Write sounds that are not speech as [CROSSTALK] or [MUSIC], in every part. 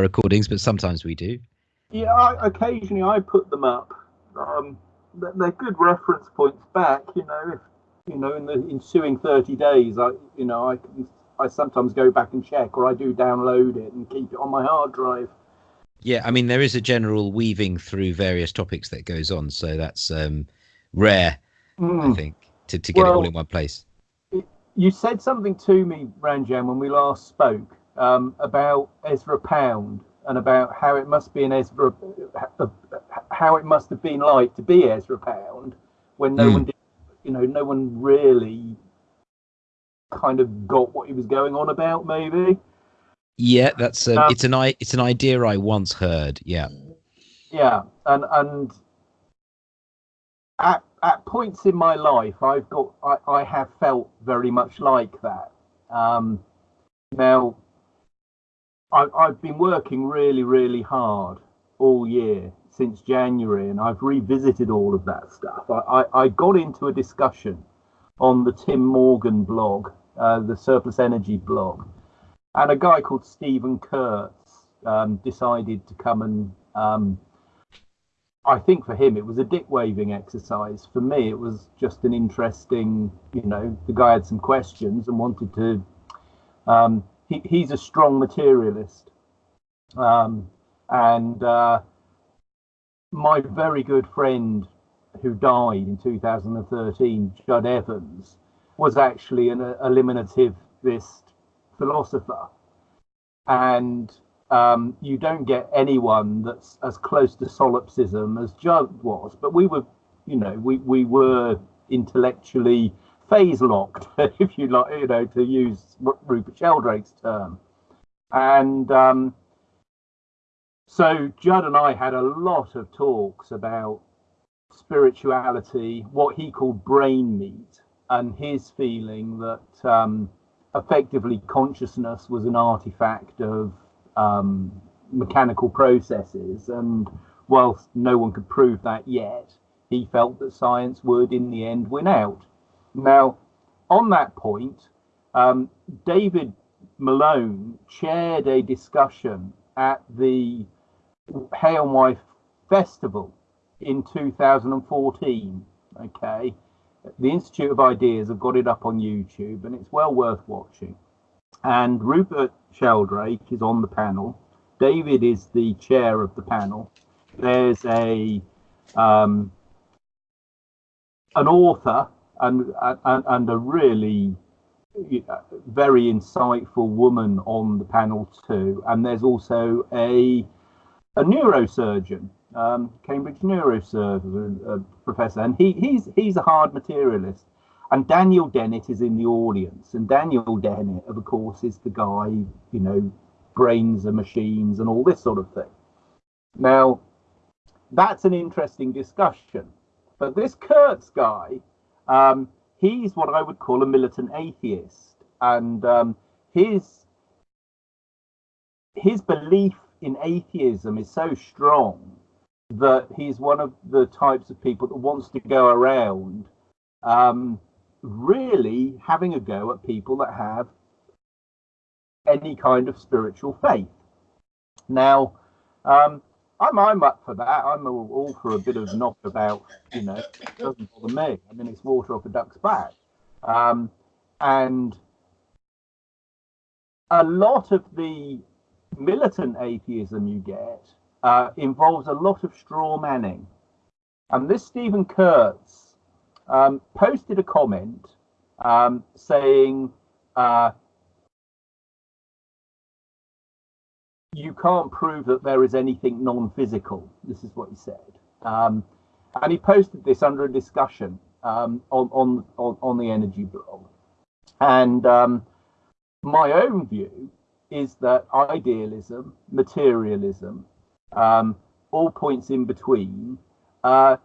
recordings, but sometimes we do. Yeah, I, occasionally I put them up. Um, they're good reference points back. You know, if you know in the ensuing thirty days, I you know I can I sometimes go back and check, or I do download it and keep it on my hard drive. Yeah, I mean there is a general weaving through various topics that goes on, so that's um, rare, mm. I think, to, to get well, it all in one place. you said something to me, Ranjan, when we last spoke um, about Ezra Pound and about how it must be an Ezra, how it must have been like to be Ezra Pound when no mm. one did, you know, no one really kind of got what he was going on about, maybe. Yeah, that's um, um, it's an it's an idea I once heard. Yeah. Yeah, and and at at points in my life, I've got I, I have felt very much like that. Um, now, I, I've been working really, really hard all year since January, and I've revisited all of that stuff. I, I, I got into a discussion on the Tim Morgan blog, uh, the Surplus Energy blog, and a guy called Stephen Kurtz um, decided to come and. Um, I think for him it was a dick waving exercise. For me, it was just an interesting, you know, the guy had some questions and wanted to um, he, he's a strong materialist. Um, and uh, my very good friend who died in 2013, Judd Evans, was actually an eliminativist philosopher. And um, you don't get anyone that's as close to solipsism as Judd was. But we were, you know, we, we were intellectually phase locked, [LAUGHS] if you like, you know, to use Rupert Sheldrake's term. And um, so Judd and I had a lot of talks about spirituality, what he called brain meat, and his feeling that um, effectively consciousness was an artifact of um, mechanical processes. And whilst no one could prove that yet, he felt that science would, in the end, win out. Now, on that point, um, David Malone chaired a discussion at the Hay-on-Wye Festival in 2014. Okay, the Institute of Ideas have got it up on YouTube and it's well worth watching. And Rupert Sheldrake is on the panel. David is the chair of the panel. There's a um, an author and and, and a really very insightful woman on the panel too. And there's also a a neurosurgeon, um, Cambridge neurosurgeon uh, professor, and he he's he's a hard materialist. And Daniel Dennett is in the audience, and Daniel Dennett, of course, is the guy you know, brains and machines and all this sort of thing. Now, that's an interesting discussion. But this Kurtz guy um, he's what I would call a militant atheist, and um, his his belief in atheism is so strong that he's one of the types of people that wants to go around um, really having a go at people that have any kind of spiritual faith. Now, um, I'm I'm up for that. I'm all, all for a bit of knock about, you know, it doesn't bother me. I mean, it's water off a duck's back, um, and a lot of the militant atheism you get uh, involves a lot of straw manning. And this Stephen Kurtz um, posted a comment um, saying. Uh, you can't prove that there is anything non-physical. This is what he said, um, and he posted this under a discussion um, on, on, on on the energy blog. And um, my own view is that idealism, materialism, um, all points in between, uh,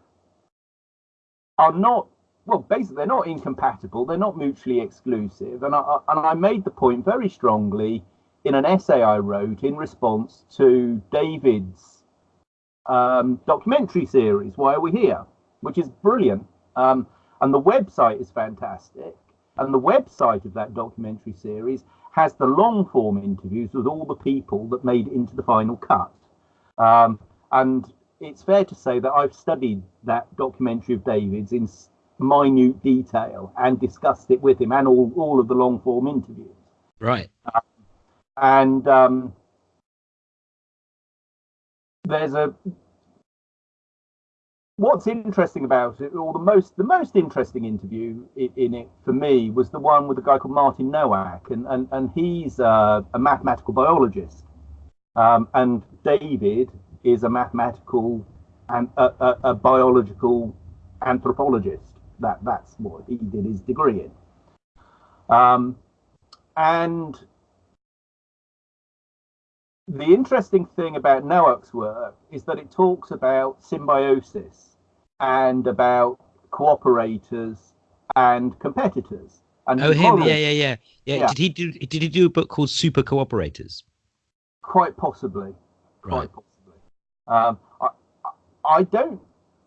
are not well. Basically, they're not incompatible. They're not mutually exclusive. And I, and I made the point very strongly in an essay I wrote in response to David's um, documentary series, Why Are We Here? which is brilliant. Um, and the website is fantastic. And the website of that documentary series has the long form interviews with all the people that made it into the final cut. Um, and it's fair to say that I've studied that documentary of David's in minute detail and discussed it with him and all, all of the long form interviews. Right. Um, and um, there's a what's interesting about it, or the most the most interesting interview in, in, it for me was the one with a guy called Martin Nowak, and and and he's a mathematical biologist, um, and David is a mathematical and a, a, a, biological anthropologist. That that's what he did his degree in. Um, and the interesting thing about Nowak's work is that it talks about symbiosis and about cooperators and competitors. And oh, him, yeah, yeah, yeah, yeah, Did he do? Did he do a book called Super Cooperators? Quite possibly. Quite possibly. Um, I, I don't.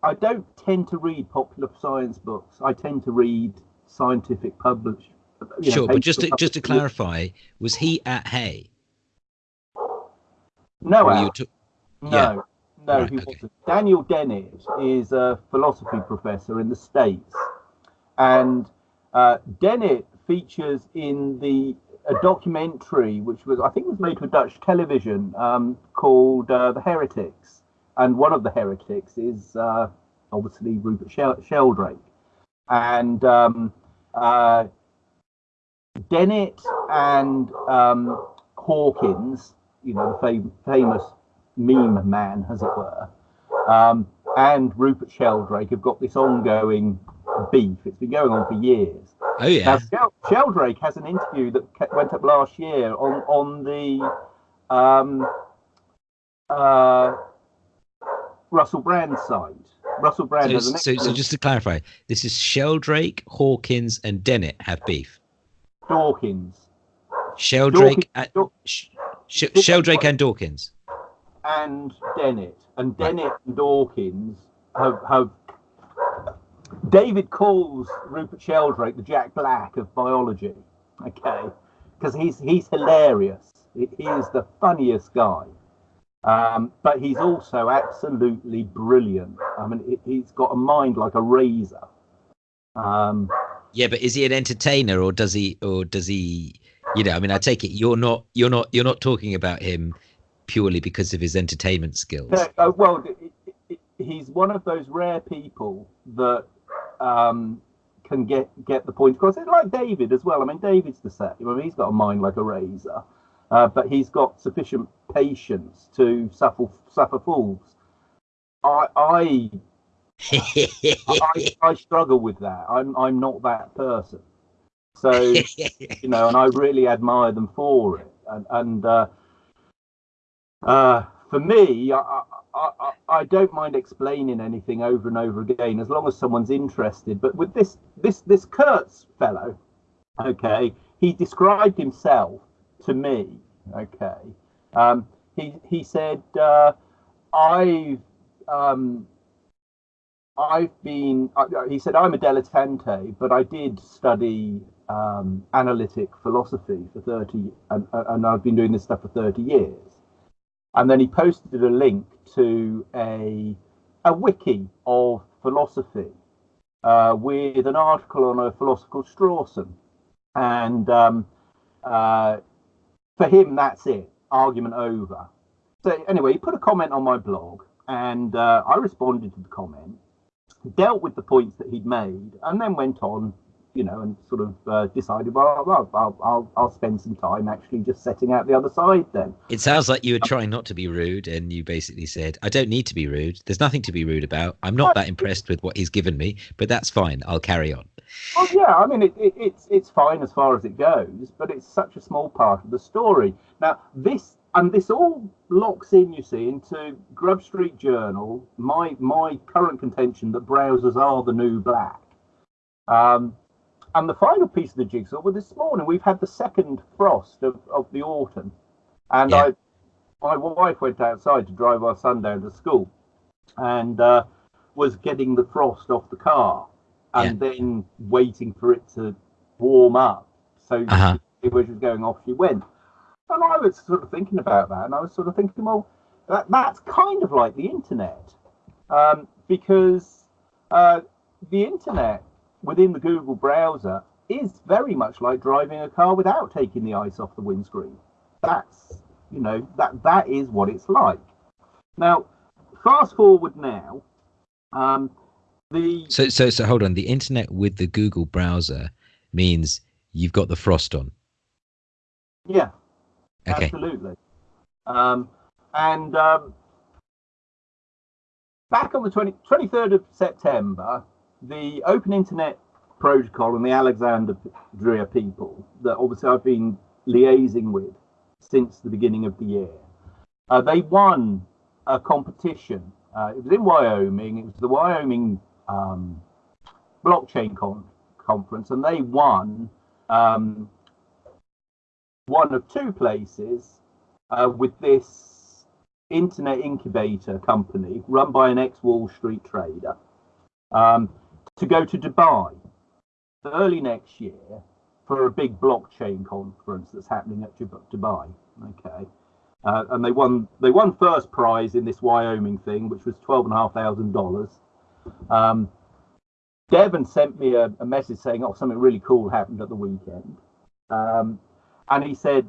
I don't tend to read popular science books. I tend to read scientific published. Sure, but just to, just to clarify, was he at Hay? No, t- no, yeah. no, right, he okay. wasn't. Daniel Dennett is a philosophy professor in the States, and uh, Dennett features in the a documentary which was I think was made for Dutch television um, called uh, The Heretics, and one of the heretics is uh, obviously Rupert Shel- Sheldrake, and um, uh, Dennett and um, Hawkins you know, the fam- famous meme man, as it were, um, and Rupert Sheldrake have got this ongoing beef. It's been going on for years. Oh yeah. Now, Sheldrake has an interview that went up last year on on the um, uh, Russell Brand site. Russell Brand so, so, so just to clarify, this is Sheldrake, Hawkins, and Dennett have beef. Dawkins. Sheldrake. Dawkins, at, Sh- Sheldrake and Dawkins. And Dennett. And Dennett right. and Dawkins have, have. David calls Rupert Sheldrake the Jack Black of biology. Okay. Because he's, he's hilarious. He is the funniest guy. Um, but he's also absolutely brilliant. I mean, he's got a mind like a razor. Um, yeah, but is he an entertainer, or does he, or does he you know, I mean, I take it you're not you're not you're not talking about him purely because of his entertainment skills. Uh, well, he's one of those rare people that um, can get get the point across. It's like David as well. I mean, David's the same. I mean, he's got a mind like a razor, uh, but he's got sufficient patience to suffer suffer fools. I I, [LAUGHS] I, I struggle with that. I'm I'm not that person. So, [LAUGHS] you know, and I really admire them for it. And, and uh, uh, for me, I, I, I, don't mind explaining anything over and over again as long as someone's interested. But with this, this, this Kurtz fellow, okay, he described himself to me, okay. Um, he, he said, uh, I've, um, I've been, uh, he said, I'm a dilettante, but I did study um, analytic philosophy for 30, and, and I've been doing this stuff for 30 years. And then he posted a link to a, a wiki of philosophy uh, with an article on a philosopher called Strawson. And um, uh, for him, that's it, argument over. So, anyway, he put a comment on my blog, and uh, I responded to the comment, dealt with the points that he'd made, and then went on you know, and sort of uh, decided, well, well I'll, I'll, I'll spend some time actually just setting out the other side then. It sounds like you were trying not to be rude, and you basically said, I don't need to be rude. There's nothing to be rude about. I'm not that impressed with what he's given me, but that's fine. I'll carry on. Well, yeah, I mean, it, it, it's it's fine as far as it goes, but it's such a small part of the story. Now, this and this all locks in, you see, into Grub Street Journal. My my current contention that browsers are the new black. Um, and the final piece of the jigsaw was this morning. We've had the second frost of, of the autumn, and yeah. I, my wife went outside to drive our son down to school, and uh, was getting the frost off the car, and yeah. then waiting for it to warm up so uh-huh. where she was going off, she went. And I was sort of thinking about that, and I was sort of thinking, well, that, that's kind of like the internet, um, because uh, the internet within the Google browser is very much like driving a car without taking the ice off the windscreen. That's you know that that is what it's like. Now, fast forward now, um, the So so so hold on. The internet with the Google browser means you've got the frost on. yeah, Okay. absolutely. Um, and um, back on the 20, 23rd of September, the Open Internet Protocol and the Alexandria people that obviously I've been liaising with since the beginning of the year, uh, they won a competition. Uh, it was in Wyoming. It was the Wyoming um, blockchain con- conference, and they won um, one of two places uh, with this internet incubator company run by an ex Wall Street trader um, to go to Dubai early next year for a big blockchain conference that's happening at Dubai. Okay. Uh, and they won they won first prize in this Wyoming thing, which was twelve and a half thousand dollars. Um, Devon sent me a, a message saying, "Oh, something really cool happened at the weekend." Um, and he said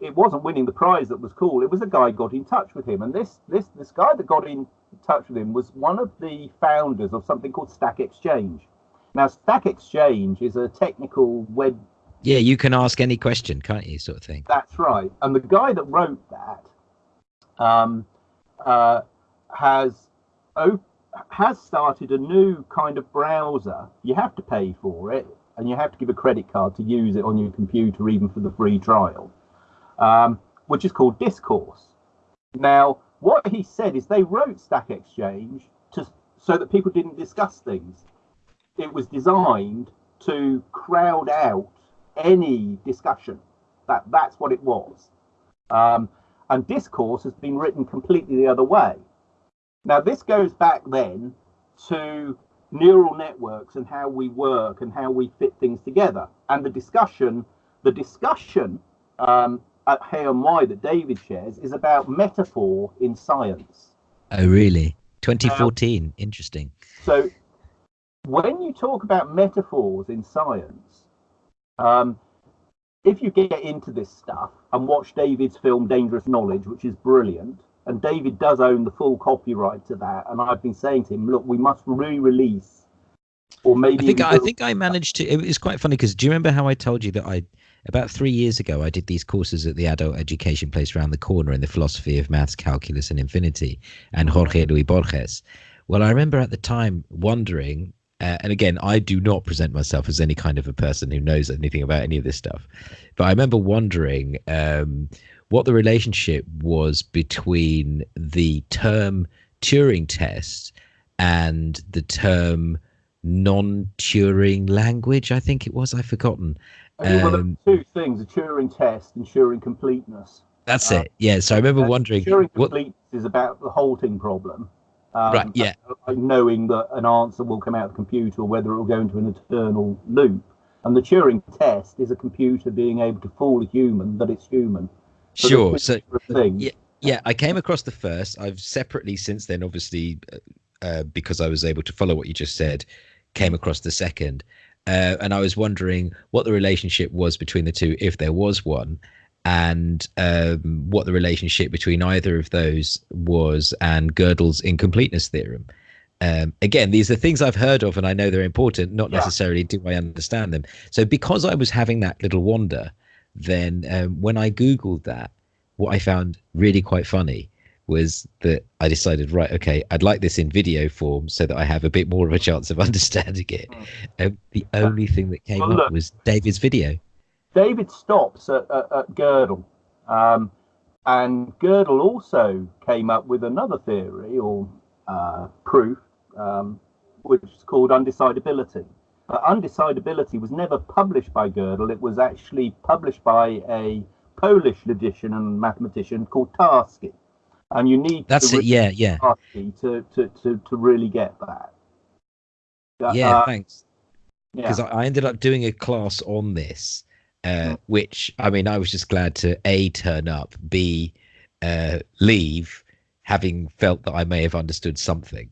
it wasn't winning the prize that was cool. It was a guy got in touch with him, and this this this guy that got in touch with him was one of the founders of something called Stack Exchange. Now, Stack Exchange is a technical web. Yeah, you can ask any question, can't you? Sort of thing. That's right. And the guy that wrote that um, uh, has op- has started a new kind of browser. You have to pay for it, and you have to give a credit card to use it on your computer, even for the free trial, um, which is called Discourse. Now, what he said is they wrote Stack Exchange to so that people didn't discuss things. It was designed to crowd out any discussion. That that's what it was. Um, and discourse has been written completely the other way. Now, this goes back then to neural networks and how we work and how we fit things together. And the discussion, the discussion um, at Hay-on-Wye that David shares is about metaphor in science. Oh, really? 2014. Interesting. So, when you talk about metaphors in science, um, if you get into this stuff and watch David's film Dangerous Knowledge, which is brilliant, and David does own the full copyright to that, and I've been saying to him, look, we must re-release, or maybe I think even I think I managed to. It was quite funny because do you remember how I told you that I about three years ago I did these courses at the adult education place around the corner in the philosophy of maths, calculus, and infinity, and Jorge Luis Borges. Well, I remember at the time wondering, uh, and again, I do not present myself as any kind of a person who knows anything about any of this stuff, but I remember wondering um, what the relationship was between the term Turing test and the term non-Turing language. I think it was. I've forgotten. I mean, well, there um, two things: a Turing test and Turing completeness. That's Uh, it. Yeah. So I remember wondering Turing what. completeness is about the halting problem. Um, Right. Yeah. like knowing that an answer will come out of the computer or whether it will go into an eternal loop. And the Turing test is a computer being able to fool a human that it's human. So Sure. So yeah, yeah, I came across the first. I've separately since then, obviously, uh, uh, because I was able to follow what you just said, came across the second, uh, and I was wondering what the relationship was between the two, if there was one, and um, what the relationship between either of those was, and Gödel's incompleteness theorem. Um, again, these are things I've heard of, and I know they're important. Not Yeah. necessarily do I understand them. So, because I was having that little wander, then um, when I googled that, what I found really quite funny was that I decided, right, okay, I'd like this in video form so that I have a bit more of a chance of [LAUGHS] understanding it. Um, the only thing that came Well, up look. was David's video. David stops at, at, at Gödel. Um, and Gödel also came up with another theory or uh, proof, um, which is called undecidability. But undecidability was never published by Gödel. It was actually published by a Polish logician and mathematician called Tarski. And you need That's to it. Yeah, yeah, to, to, to, to really get that. Uh, yeah. thanks. yeah. Because I, I ended up doing a class on this, uh, which I mean, I was just glad to a turn up, b uh, leave, having felt that I may have understood something,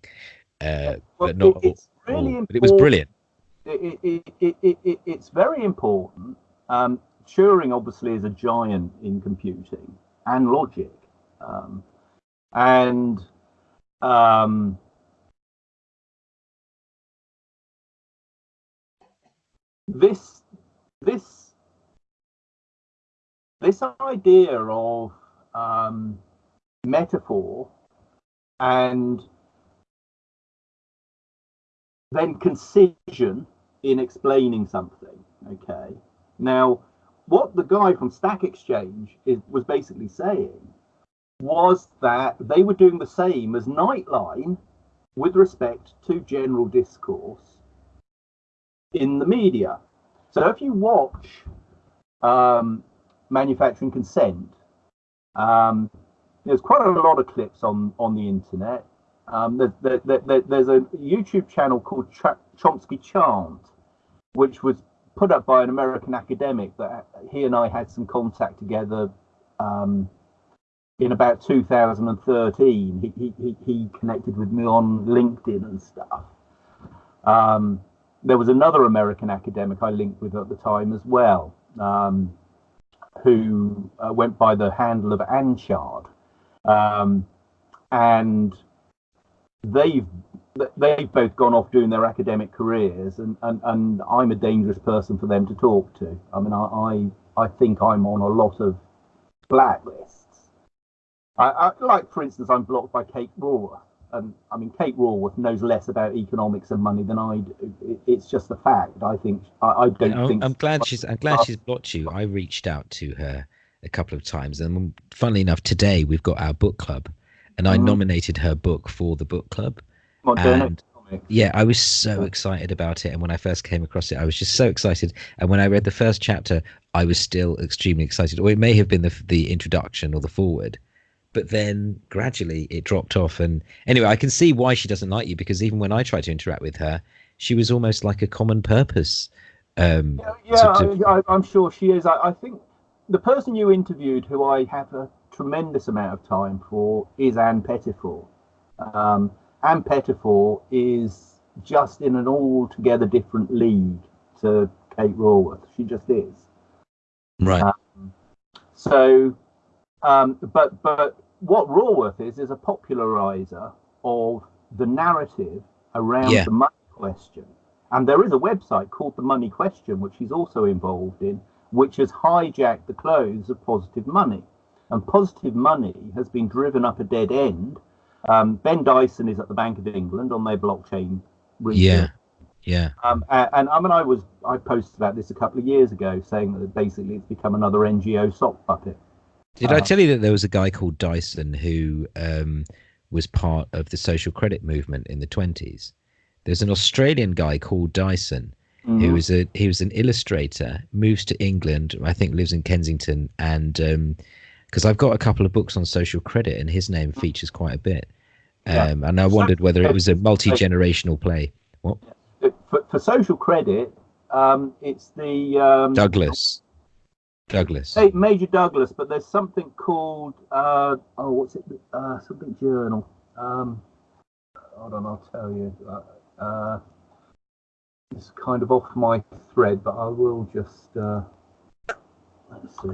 uh, Well, but not. it- it's all- really all. But it was brilliant. it, it, it, it, it, it's very important. Um, Turing obviously is a giant in computing and logic, um, and um, this this this idea of um, metaphor and then concision in explaining something. Okay. Now, what the guy from Stack Exchange is, was basically saying was that they were doing the same as Nightline with respect to general discourse in the media. So if you watch um, Manufacturing Consent, um, there's quite a lot of clips on, on the internet um, there, there, there- there- there's a YouTube channel called Ch- Chomsky Chant, which was put up by an American academic that he and I had some contact together um, in about 2013. He, he, he, connected with me on LinkedIn and stuff. Um, there was another American academic I linked with at the time as well, um, who uh, went by the handle of Anchard. Um, and they've they've both gone off doing their academic careers and, and, and I'm a dangerous person for them to talk to. I mean I, I, I think I'm on a lot of blacklists. I, I like for instance I'm blocked by Kate Raworth. And I mean Kate Raworth knows less about economics and money than I do. It, it's just a fact. I think I, I don't I'm, think I'm glad she's. I'm glad she's blocked you. I reached out to her a couple of times, and funnily enough, today we've got our book club, and I Mhm. nominated her book for the book club. and-. Yeah, I was so excited about it, and when I first came across it, I was just so excited. And when I read the first chapter, I was still extremely excited. Or it may have been the the introduction or the forward, but then gradually it dropped off. And anyway, I can see why she doesn't like you because even when I tried to interact with her, she was almost like a common purpose. Um, Yeah, sort of- I, I, I'm sure she is. I, I think the person you interviewed, who I have a tremendous amount of time for, is Ann Pettifor. Um, Ann Pettifor is just in an altogether different league to Kate Raworth. She just is. right. Uh, So, um, but but what Raworth is is a popularizer of the narrative around Yeah. the money question. And there is a website called The Money Question, which he's also involved in, which has hijacked the clothes of positive money. And positive money has been driven up a dead end. Um, ben Dyson is at the Bank of England on their blockchain research. Yeah. Yeah. Um, a- and I mean, I was I posted about this a couple of years ago, saying that basically it's become another NGO sock puppet. Did I Uh, tell you that there was a guy called Dyson who um, was part of the social credit movement in the twenties? There's an Australian guy called Dyson who Mhm. was a he was an illustrator, moves to England, I think lives in Kensington, and because I've got a couple of books on social credit, and his name features quite a bit. Yeah. Um, and I wondered whether it was a multi generational play. What Uh, for, for social credit, um, it's the um, Douglas? Douglas. Hey, Major Douglas, but there's something called uh, oh, what's it? Uh, something journal. Um, hold on, I'll tell you. Uh, uh, it's kind of off my thread, but I will just uh, let's see.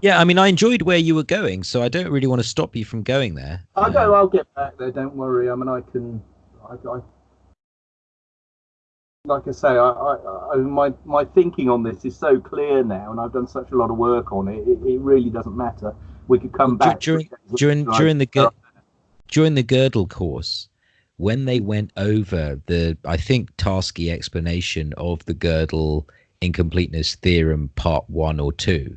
Yeah, I mean, I enjoyed where you were going, so I don't really want to stop you from going there. I Um, know I'll get back there. Don't worry. I mean, I can. I, I like I say, I, I, I my my thinking on this is so clear now, and I've done such a lot of work on it. It, it really doesn't matter. We could come Dur- back during- during during the during the Gödel course, when they went over the, I think, Tarski explanation of the Gödel incompleteness theorem, part one or two,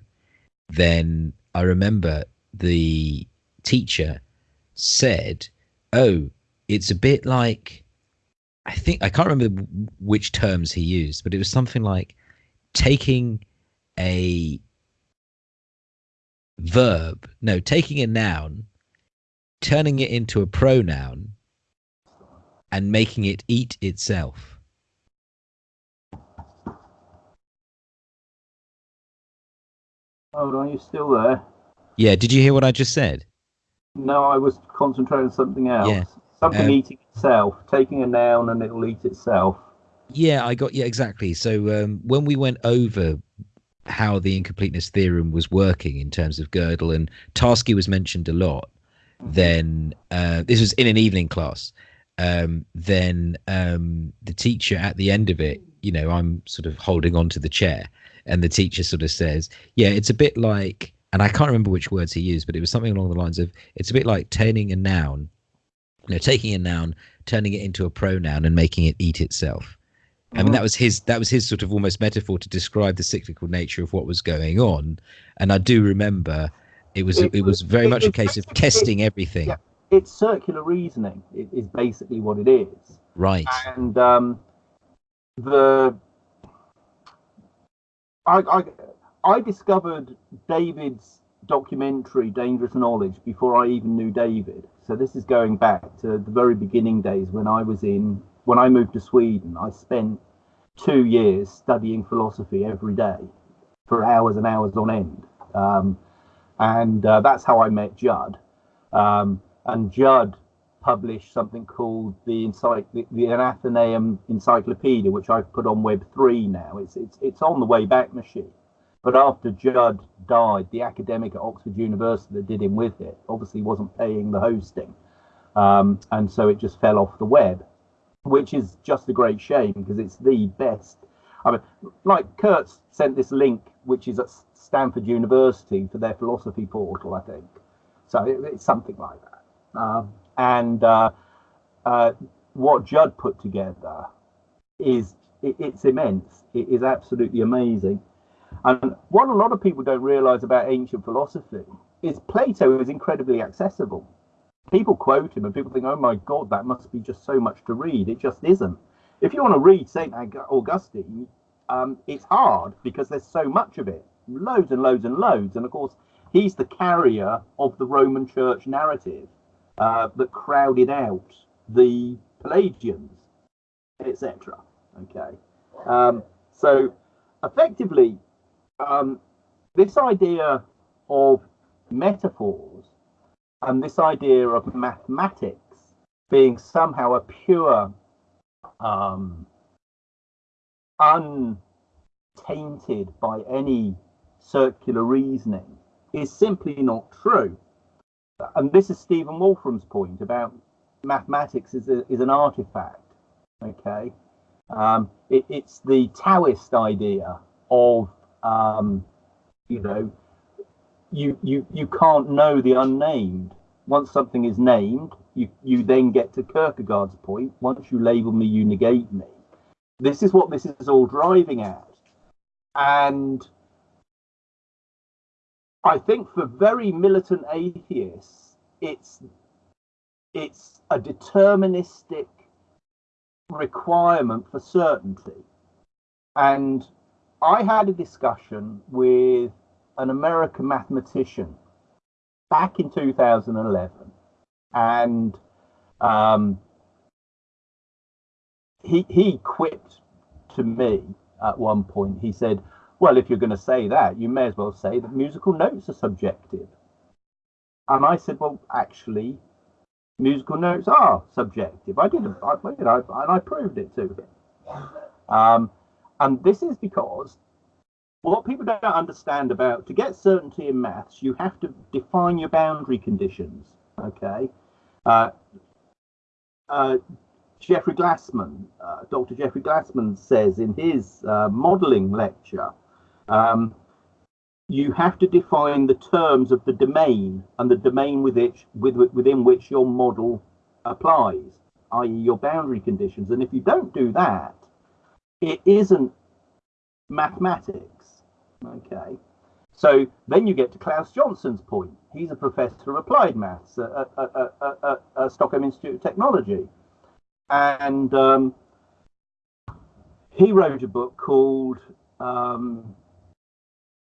then I remember the teacher said, "Oh, it's a bit like." I think I can't remember which terms he used, but it was something like taking a verb, no, taking a noun, turning it into a pronoun, and making it eat itself. Hold on, you still there? Yeah. Did you hear what I just said? No, I was concentrating on something else. Yeah. Something Um, eating itself, taking a noun and it'll eat itself. Yeah, I got yeah exactly. So um, when we went over how the incompleteness theorem was working in terms of Gödel and Tarski was mentioned a lot, then uh, this was in an evening class. Um, then um, the teacher at the end of it, you know, I'm sort of holding on to the chair, and the teacher sort of says, "Yeah, it's a bit like," and I can't remember which words he used, but it was something along the lines of, "It's a bit like turning a noun, you know, taking a noun, turning it into a pronoun, and making it eat itself." I mean, that was his that was his sort of almost metaphor to describe the cyclical nature of what was going on. And I do remember it was It it was very it much a case of testing everything. yeah. It's circular reasoning. It is basically what it is. Right. and um, the I, I I discovered David's documentary Dangerous Knowledge before I even knew David. So this is going back to the very beginning days when I was in when I moved to Sweden. I spent two years studying philosophy every day for hours and hours on end, um, and uh, that's how I met Judd. Um, and Judd published something called the, encycl- the, the Encyclopedia, which I've put on Web three now. It's it's it's on the Wayback Machine. But after Judd died, the academic at Oxford University that did him with it obviously wasn't paying the hosting, um, and so it just fell off the web, which is just a great shame because it's the best. I mean, like Kurtz sent this link, which is at Stanford University for their philosophy portal, I think. So it, it's something like that. Um, and uh, uh, what Judd put together is it, it's immense. It is absolutely amazing. And what a lot of people don't realize about ancient philosophy is Plato is incredibly accessible. People quote him and people think, oh my God, that must be just so much to read. It just isn't. If you want to read St. Augustine, um, it's hard because there's so much of it loads and loads and loads. And of course, he's the carrier of the Roman church narrative uh, that crowded out the Pelagians, etc. Okay. Um, so effectively, um, this idea of metaphors and this idea of mathematics being somehow a pure, um, untainted by any circular reasoning is simply not true. And this is Stephen Wolfram's point about mathematics is, a, is an artifact. Okay. Um, it, it's the Taoist idea of, um, you know, you, you, you can't know the unnamed. Once something is named, you, you then get to Kierkegaard's point. Once you label me, you negate me. This is what this is all driving at. And I think for very militant atheists, it's it's a deterministic requirement for certainty. And I had a discussion with an American mathematician back in 2011, and um, he he quipped to me at one point. He said, "Well, if you're going to say that, you may as well say that musical notes are subjective." And I said, "Well, actually, musical notes are subjective. I did, I, you know, and I proved it to him. Um, and this is because what people don't understand about to get certainty in maths, you have to define your boundary conditions. Okay. Uh, uh, Jeffrey Glassman, uh, Dr. Jeffrey Glassman says in his uh, modeling lecture, um, you have to define the terms of the domain and the domain with which, with, within which your model applies, i.e., your boundary conditions. And if you don't do that, it isn't mathematics. Okay. So then you get to Claes Johnson's point. He's a professor of applied maths at, at, at, at, Stockholm Institute of Technology. And um, he wrote a book called um,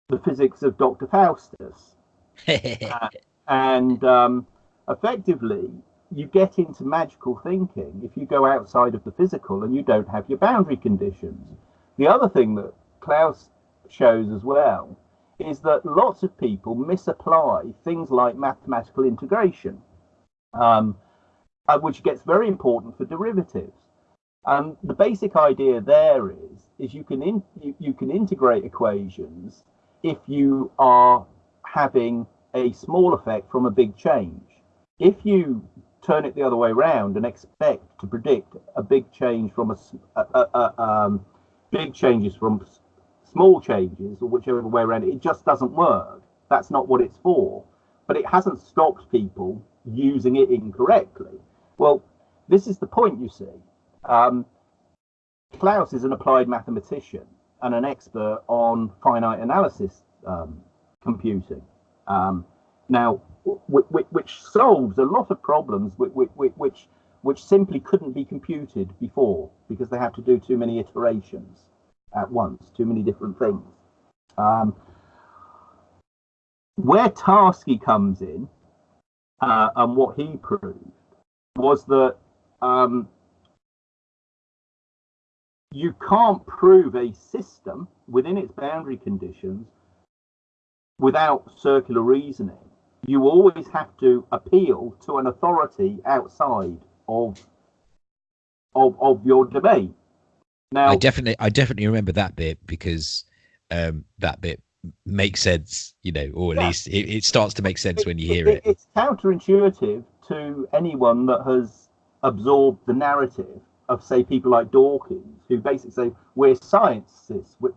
The Physics of Dr. Faustus. [LAUGHS] uh, and um, effectively, you get into magical thinking if you go outside of the physical and you don't have your boundary conditions. The other thing that Claes shows as well is that lots of people misapply things like mathematical integration, um, uh, which gets very important for derivatives. And the basic idea there is, is you can in, you, you can integrate equations if you are having a small effect from a big change. If you turn it the other way around and expect to predict a big change from a, a, a um, big changes from small changes or whichever way around it, just doesn't work. That's not what it's for. But it hasn't stopped people using it incorrectly. Well, this is the point, you see. Um, Claes is an applied mathematician and an expert on finite analysis um, computing. Um, now, which solves a lot of problems which, which, which simply couldn't be computed before because they have to do too many iterations at once, too many different things. Um, where Tarski comes in uh, and what he proved was that um, you can't prove a system within its boundary conditions without circular reasoning. You always have to appeal to an authority outside of of, of your domain. Now, I definitely, I definitely remember that bit because um, that bit makes sense, you know, or at yeah. least it, it, starts to make sense it, when you hear it, it. It's counterintuitive to anyone that has absorbed the narrative of, say, people like Dawkins, who basically say we're scientists, we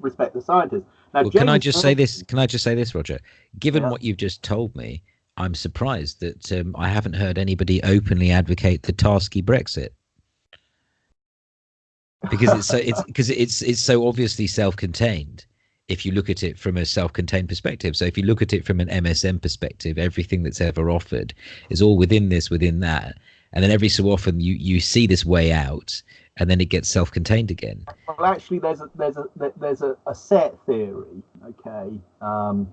respect the scientists. Now, well, can I just say this? Can I just say this, Roger? Given yeah. what you've just told me, I'm surprised that um, I haven't heard anybody openly advocate the Tarski Brexit because it's so it's [LAUGHS] because it's it's so obviously self-contained if you look at it from a self-contained perspective so if you look at it from an msm perspective everything that's ever offered is all within this within that and then every so often you you see this way out and then it gets self-contained again well actually there's a there's a there's a, a set theory okay um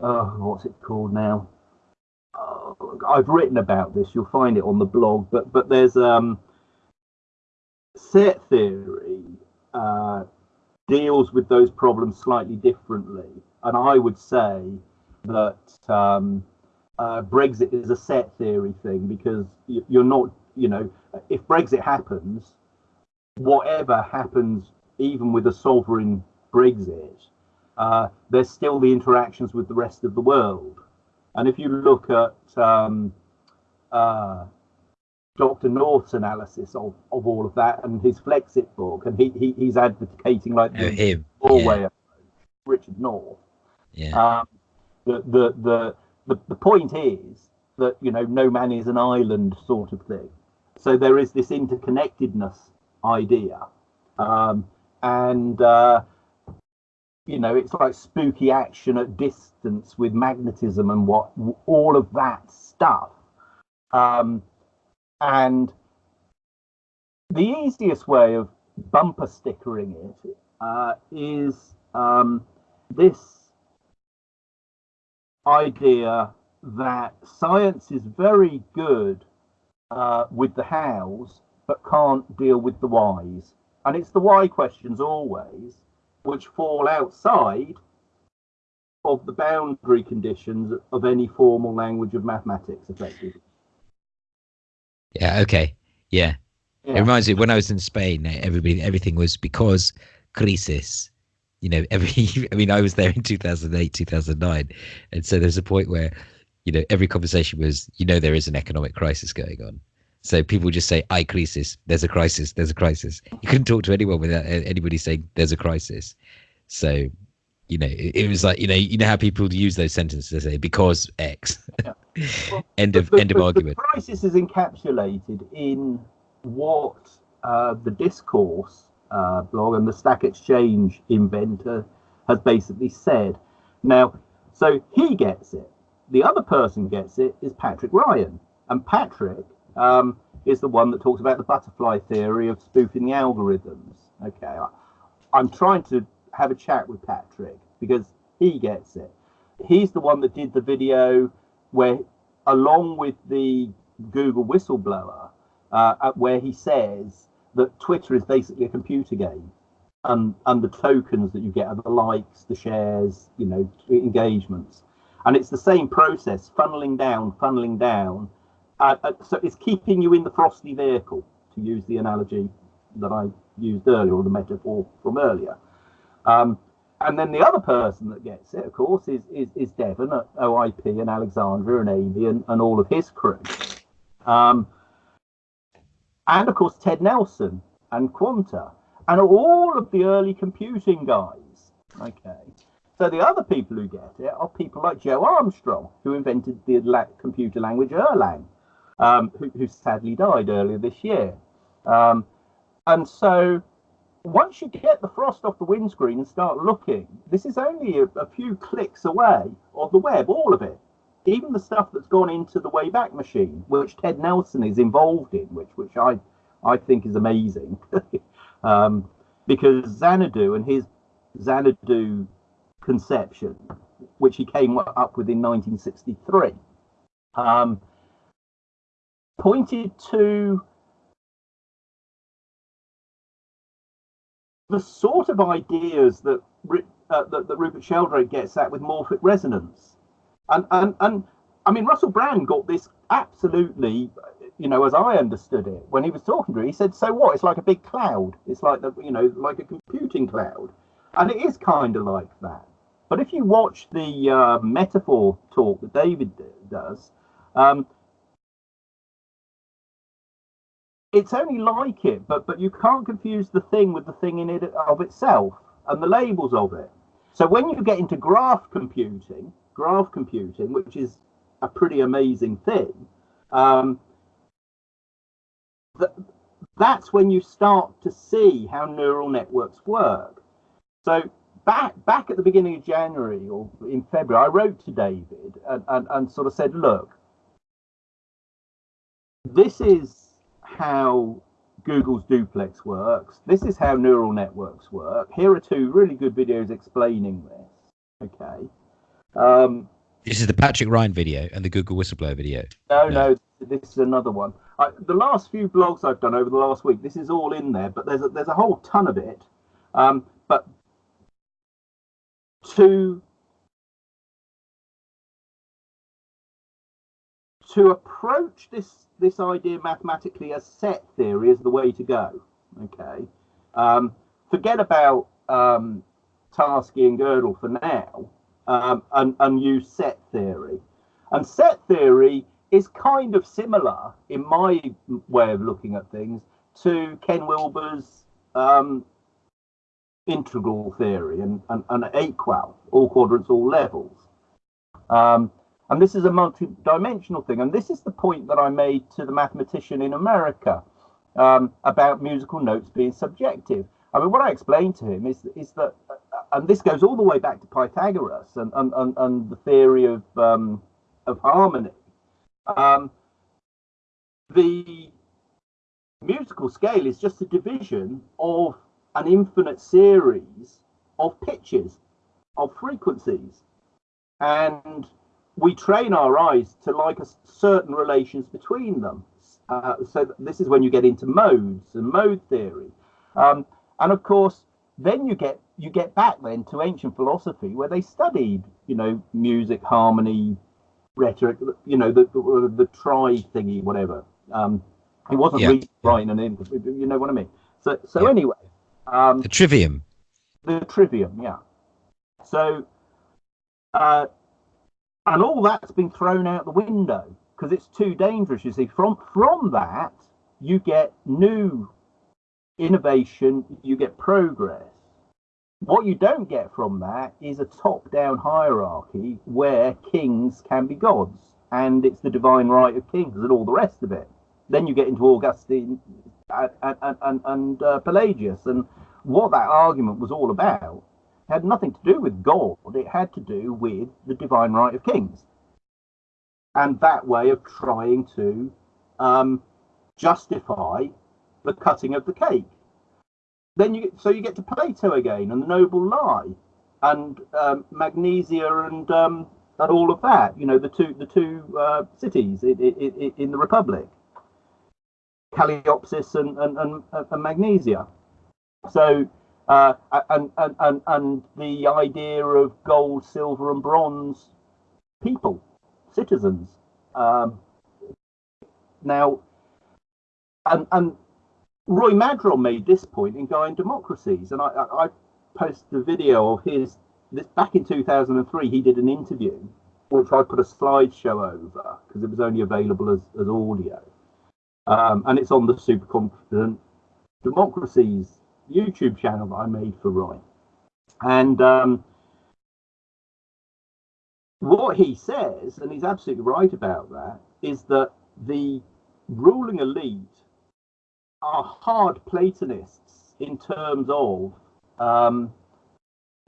oh, what's it called now oh, i've written about this you'll find it on the blog but but there's um set theory uh, deals with those problems slightly differently. And I would say that um, uh, Brexit is a set theory thing because you're not, you know, if Brexit happens, whatever happens, even with a sovereign Brexit, uh, there's still the interactions with the rest of the world. And if you look at um, uh, Dr. North's analysis of, of all of that and his Flexcit book, and he, he he's advocating like the him. Norway yeah. Richard North. Yeah. Um, the, the the the the point is that you know no man is an island sort of thing. So there is this interconnectedness idea, um, and uh, you know it's like spooky action at distance with magnetism and what all of that stuff. Um, and the easiest way of bumper stickering it uh, is um, this idea that science is very good uh, with the hows, but can't deal with the whys. And it's the why questions always, which fall outside of the boundary conditions of any formal language of mathematics, effectively. Yeah. Okay. Yeah. yeah. It reminds me when I was in Spain, everybody, everything was because crisis. You know, every. [LAUGHS] I mean, I was there in two thousand eight, two thousand nine, and so there's a point where, you know, every conversation was, you know, there is an economic crisis going on. So people just say, "I crisis." There's a crisis. There's a crisis. You couldn't talk to anyone without anybody saying, "There's a crisis." So you know, it, it, was like you know, you know how people use those sentences. They say because X. Yeah. [LAUGHS] Well, end of the, end of the, argument. The crisis is encapsulated in what uh, the discourse uh, blog and the Stack Exchange inventor has basically said. Now, so he gets it. The other person gets it is Patrick Ryan, and Patrick um, is the one that talks about the butterfly theory of spoofing the algorithms. Okay, I, I'm trying to have a chat with Patrick because he gets it. He's the one that did the video where, along with the Google whistleblower, uh, where he says that Twitter is basically a computer game. and and the tokens that you get are the likes, the shares, you know, engagements, and it's the same process, funneling down, funneling down. Uh, uh, so it's keeping you in the frosty vehicle, to use the analogy that I used earlier, or the metaphor from earlier. Um, and then the other person that gets it, of course, is is, is Devon at OIP and Alexandria and Amy and, and all of his crew. Um, and of course, Ted Nelson and Quanta and all of the early computing guys. Okay. So the other people who get it are people like Joe Armstrong, who invented the computer language Erlang, um, who, who, sadly died earlier this year. Um, and so once you get the frost off the windscreen and start looking, this is only a, a, few clicks away of the web, all of it. Even the stuff that's gone into the Wayback Machine, which Ted Nelson is involved in, which which I I think is amazing, [LAUGHS] um, because Xanadu and his Xanadu conception, which he came up with in 1963, um, pointed to the sort of ideas that, uh, that, that Rupert Sheldrake gets at with morphic resonance. And, and, and I mean, Russell Brand got this absolutely, you know, as I understood it, when he was talking to her, he said, so what? It's like a big cloud. It's like, the, you know, like a computing cloud. And it is kind of like that. But if you watch the uh, metaphor talk that David does, um, it's only like it, but but you can't confuse the thing with the thing in it of itself and the labels of it. So when you get into graph computing, graph computing, which is a pretty amazing thing, um, th- that's when you start to see how neural networks work. So back back at the beginning of January or in February, I wrote to David and, and, and sort of said, look, this is how Google's duplex works. This is how neural networks work. Here are two really good videos explaining this. Okay. Um, this is the Patrick Ryan video and the Google whistleblower video. No, no, no this is another one. I, the last few blogs I've done over the last week, this is all in there, but there's a, there's a whole ton of it. Um, but to to approach this this idea mathematically as set theory is the way to go. Okay, um, forget about um, Tarski and Gödel for now, um, and, and use set theory. And set theory is kind of similar, in my way of looking at things, to Ken Wilber's um, integral theory and, and, and AQAL, all quadrants, all levels. Um, and this is a multi-dimensional thing. And this is the point that I made to the mathematician in America um, about musical notes being subjective. I mean, what I explained to him is, is that, uh, and this goes all the way back to Pythagoras and, and, and, and the theory of, um, of harmony. Um, the musical scale is just a division of an infinite series of pitches, of frequencies. And we train our eyes to like a certain relations between them. Uh, so this is when you get into modes and mode theory, um, and of course, then you get you get back then to ancient philosophy where they studied, you know, music, harmony, rhetoric, you know, the the, the tri thingy, whatever. Um, it wasn't yeah. writing an in, you know what I mean. So so yeah. anyway, um, the trivium. The trivium, yeah. So uh, and all that's been thrown out the window because it's too dangerous. You see, from from that you get new innovation, you get progress. What you don't get from that is a top-down hierarchy where kings can be gods, and it's the divine right of kings and all the rest of it. Then you get into Augustine and, and, and, and uh, Pelagius, and what that argument was all about had nothing to do with God, it had to do with the divine right of kings. And that way of trying to um, justify the cutting of the cake. Then you so you get to Plato again and the noble lie and um, Magnesia and um, and all of that. You know the two the two uh, cities in, in, in, the Republic, Calliope and and, and, and Magnesia. So uh, and, and and and the idea of gold, silver, and bronze people, citizens. Um, now, and and Roy Madron made this point in and Democracies, and I, I, I posted a video of his. This back in 2003, he did an interview, which I put a slideshow over because it was only available as, as audio, um, and it's on the Super Confident Democracies YouTube channel that I made for Roy, and um, what he says, and he's absolutely right about that, is that the ruling elite are hard Platonists in terms of um,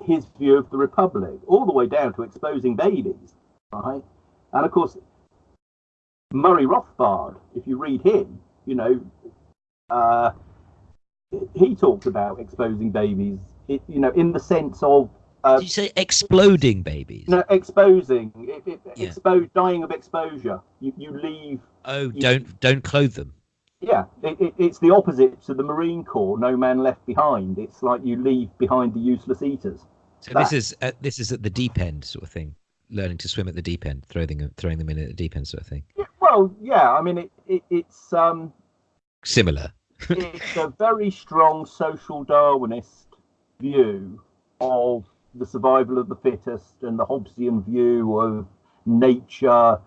his view of the Republic, all the way down to exposing babies, right? And of course, Murray Rothbard, if you read him, you know, uh, he talks about exposing babies, it, you know, in the sense of. Uh, Did you say exploding babies? No, exposing, it, it, yeah. expose, dying of exposure. You, you leave. Oh, you, don't don't clothe them. Yeah, it, it, it's the opposite to the Marine Corps. No man left behind. It's like you leave behind the useless eaters. So that. this is at, this is at the deep end sort of thing. Learning to swim at the deep end, throwing them throwing them in at the deep end sort of thing. Yeah, well, yeah. I mean, it, it it's um similar. It's a very strong social Darwinist view of the survival of the fittest and the Hobbesian view of nature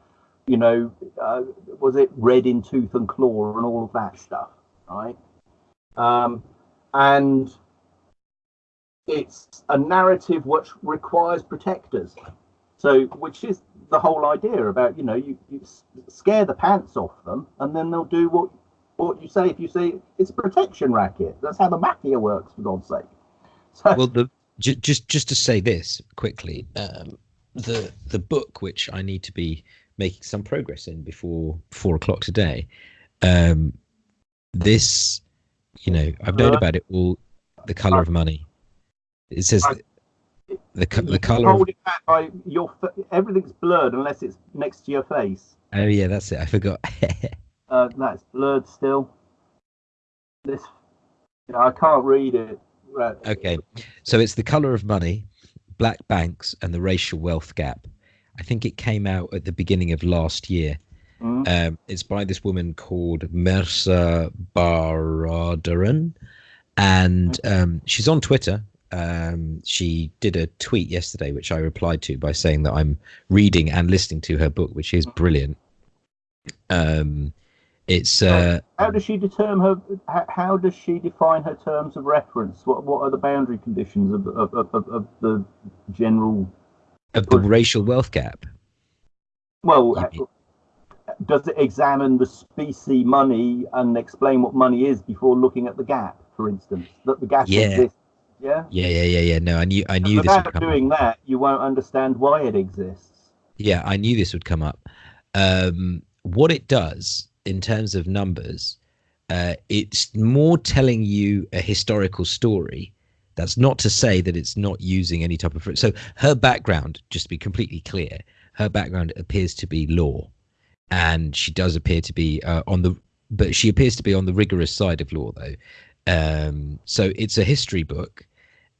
you know, uh, was it red in tooth and claw and all of that stuff, right? Um, and it's a narrative which requires protectors. So, which is the whole idea about, you know, you, you scare the pants off them and then they'll do what what you say if you say it's a protection racket. That's how the mafia works, for God's sake. So, well, the just just to say this quickly, um, the the book which I need to be making some progress in before four o'clock today. Um, this, you know, I've known about it all. The color of money. It says the the, the color. Hold it back by your everything's blurred unless it's next to your face. Oh yeah, that's it. I forgot. [LAUGHS] uh, that's blurred still. This, I can't read it. Right. Okay, so it's the color of money, black banks, and the racial wealth gap. I think it came out at the beginning of last year. Mm. Um, it's by this woman called Mehrsa Baradaran, and mm. um, she's on Twitter. Um, she did a tweet yesterday, which I replied to by saying that I'm reading and listening to her book, which is brilliant. Um, it's uh, how does she determine her? How does she define her terms of reference? What what are the boundary conditions of of, of, of the general of the racial wealth gap. Well, does it examine the specie money and explain what money is before looking at the gap, for instance, that the gap yeah. exists? Yeah. Yeah, yeah, yeah, yeah. No, I knew, I knew and this. Without doing up. that, you won't understand why it exists. Yeah, I knew this would come up. Um, what it does in terms of numbers, uh, it's more telling you a historical story that's not to say that it's not using any type of. So her background, just to be completely clear, her background appears to be law, and she does appear to be uh, on the, but she appears to be on the rigorous side of law though. Um, so it's a history book,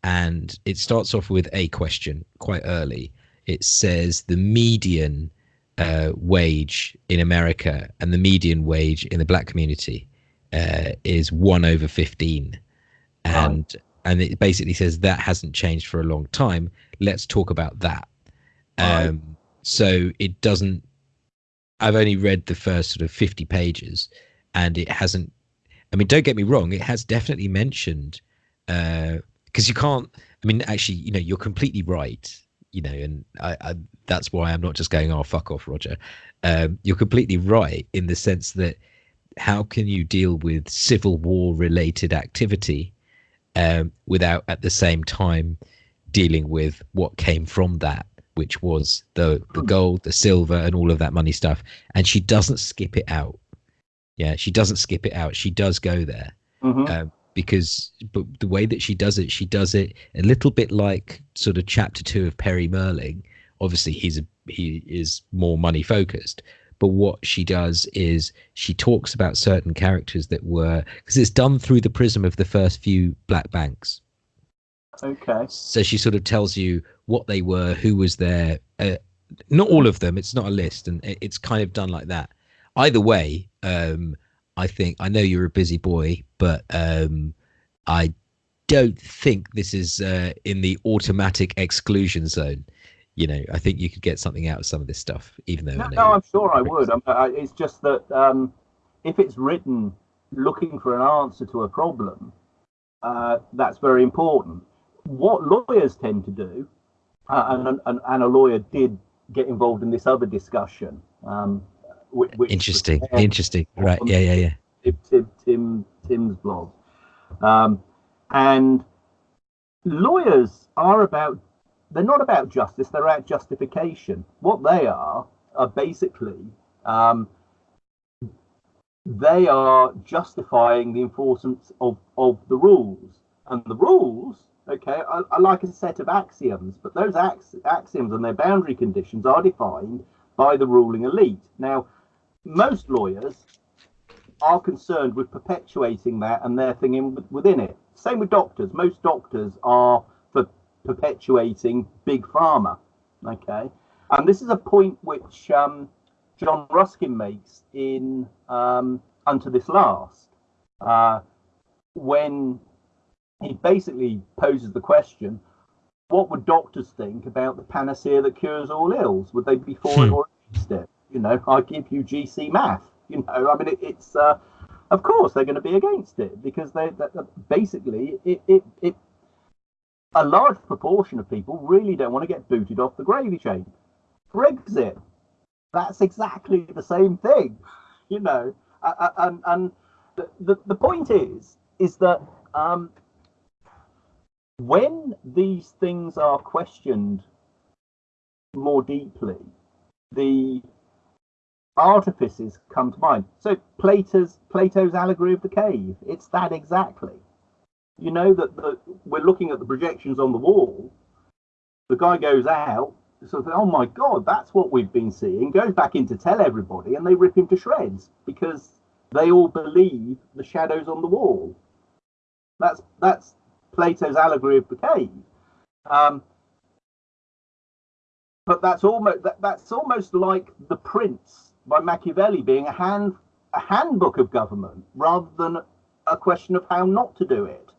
and it starts off with a question quite early. It says the median uh, wage in America and the median wage in the black community uh, is one over fifteen, and. Right and it basically says that hasn't changed for a long time. Let's talk about that. Um, right. So it doesn't. I've only read the first sort of fifty pages, and it hasn't. I mean, don't get me wrong; it has definitely mentioned because uh, you can't. I mean, actually, you know, you're completely right. You know, and I, I that's why I'm not just going, "Oh, fuck off, Roger." Um, you're completely right in the sense that how can you deal with civil war related activity um, without at the same time dealing with what came from that, which was the the hmm. gold, the silver, and all of that money stuff. And she doesn't skip it out. Yeah, she doesn't skip it out. She does go there mm-hmm. um, because, but the way that she does it, she does it a little bit like sort of chapter two of Perry Mehrling. Obviously, he's a, he is more money focused, but what she does is she talks about certain characters that were because it's done through the prism of the first few black banks Okay. So she sort of tells you what they were, who was there. Uh, not all of them. It's not a list, and it's kind of done like that. Either way, um, I think I know you're a busy boy, but um, I don't think this is uh, in the automatic exclusion zone. You know, I think you could get something out of some of this stuff, even though. No, no I'm sure I would. I'm, I, it's just that um, if it's written looking for an answer to a problem, uh, that's very important. What lawyers tend to do, uh, and, and, and, a lawyer did get involved in this other discussion. Um, which, interesting, interesting. Right? Yeah, yeah, yeah. Tim, Tim, Tim's blog, um, and lawyers are about. They're not about justice. They're about justification. What they are are basically um, they are justifying the enforcement of, of the rules. And the rules, okay, are, are like a set of axioms, but those ax- axioms and their boundary conditions are defined by the ruling elite. Now, most lawyers are concerned with perpetuating that and their thing in, within it. Same with doctors. Most doctors are perpetuating big pharma, okay? And this is a point which um, John Ruskin makes in um, Unto This Last, uh, when he basically poses the question what would doctors think about the panacea that cures all ills? Would they be for it hmm. or against it? You know, I give you GC math. [LAUGHS] You know, I mean, it, it's uh, of course they're going to be against it because they, they basically it, it, it a large proportion of people really don't want to get booted off the gravy train. Brexit, that's exactly the same thing, you know. And, and the, the, the point is, is that um, when these things are questioned more deeply, the artifices come to mind. So Plato's Plato's allegory of the cave, it's that exactly. You know that the, we're looking at the projections on the wall. The guy goes out, sort of, oh my god, that's what we've been seeing. Goes back in to tell everybody, and they rip him to shreds because they all believe the shadows on the wall. That's that's Plato's allegory of the cave. Um, but that's almost that, that's almost like the Prince by Machiavelli being a hand a handbook of government rather than a question of how not to do it.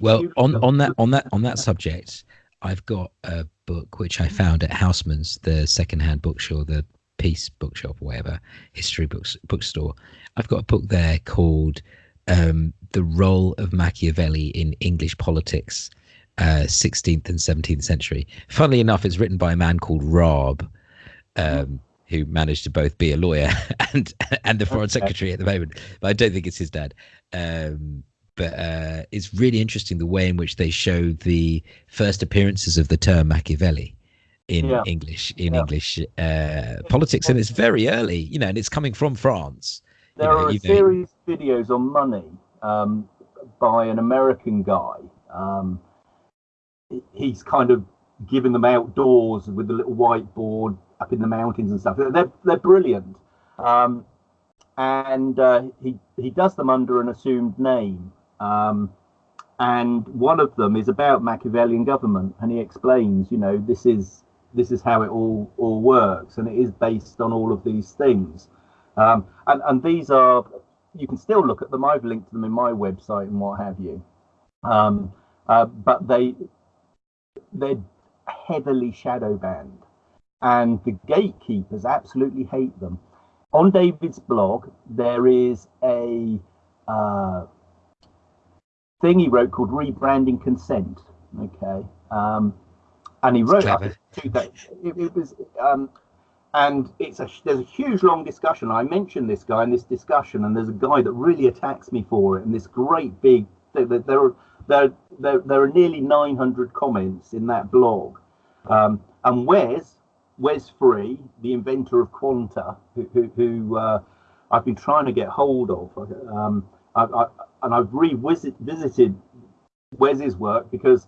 Well on on that on that on that subject, I've got a book which I found at Housmans, the second-hand bookstore, the Peace Bookshop or whatever, history books bookstore. I've got a book there called um, "The Role of Machiavelli in English Politics." Uh, 16th and 17th century. Funnily enough, it's written by a man called Raab, um, who managed to both be a lawyer [LAUGHS] and and the foreign secretary at the moment. But I don't think it's his dad. Um, but uh, it's really interesting the way in which they show the first appearances of the term Machiavelli in yeah. English in yeah. English uh, politics, and it's very early, you know, and it's coming from France. There you know, are a series of videos on money um, by an American guy. Um, he's kind of giving them outdoors with a little whiteboard up in the mountains and stuff. They're they're brilliant, um, and uh, he he does them under an assumed name. Um, and one of them is about Machiavellian government, and he explains, you know, this is this is how it all all works, and it is based on all of these things. Um, and and these are you can still look at them. I've linked them in my website and what have you. Um, uh, but they they're heavily shadow banned, and the gatekeepers absolutely hate them. On David's blog, there is a uh, thing he wrote called Rebranding Consent. Okay. Um, and he wrote. It, it, was, um, and it's a there's a huge long discussion. I mentioned this guy in this discussion, and there's a guy that really attacks me for it. And this great big there there are there there, there are nearly 900 comments in that blog. Um, and Wes Wes Free, the inventor of Quanta, who who, who uh, I've been trying to get hold of. Um, I, I, and I've revisited Wes's work because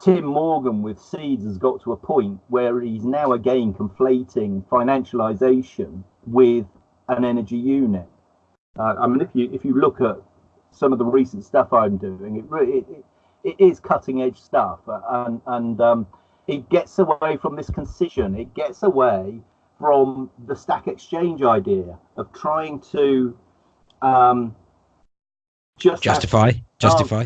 Tim Morgan with Seeds has got to a point where he's now again conflating financialization with an energy unit. Uh, I mean, if you if you look at some of the recent stuff I'm doing, it, it, it is cutting edge stuff, uh, and and um, it gets away from this concision. It gets away from the stack exchange idea of trying to um, just justify, justify.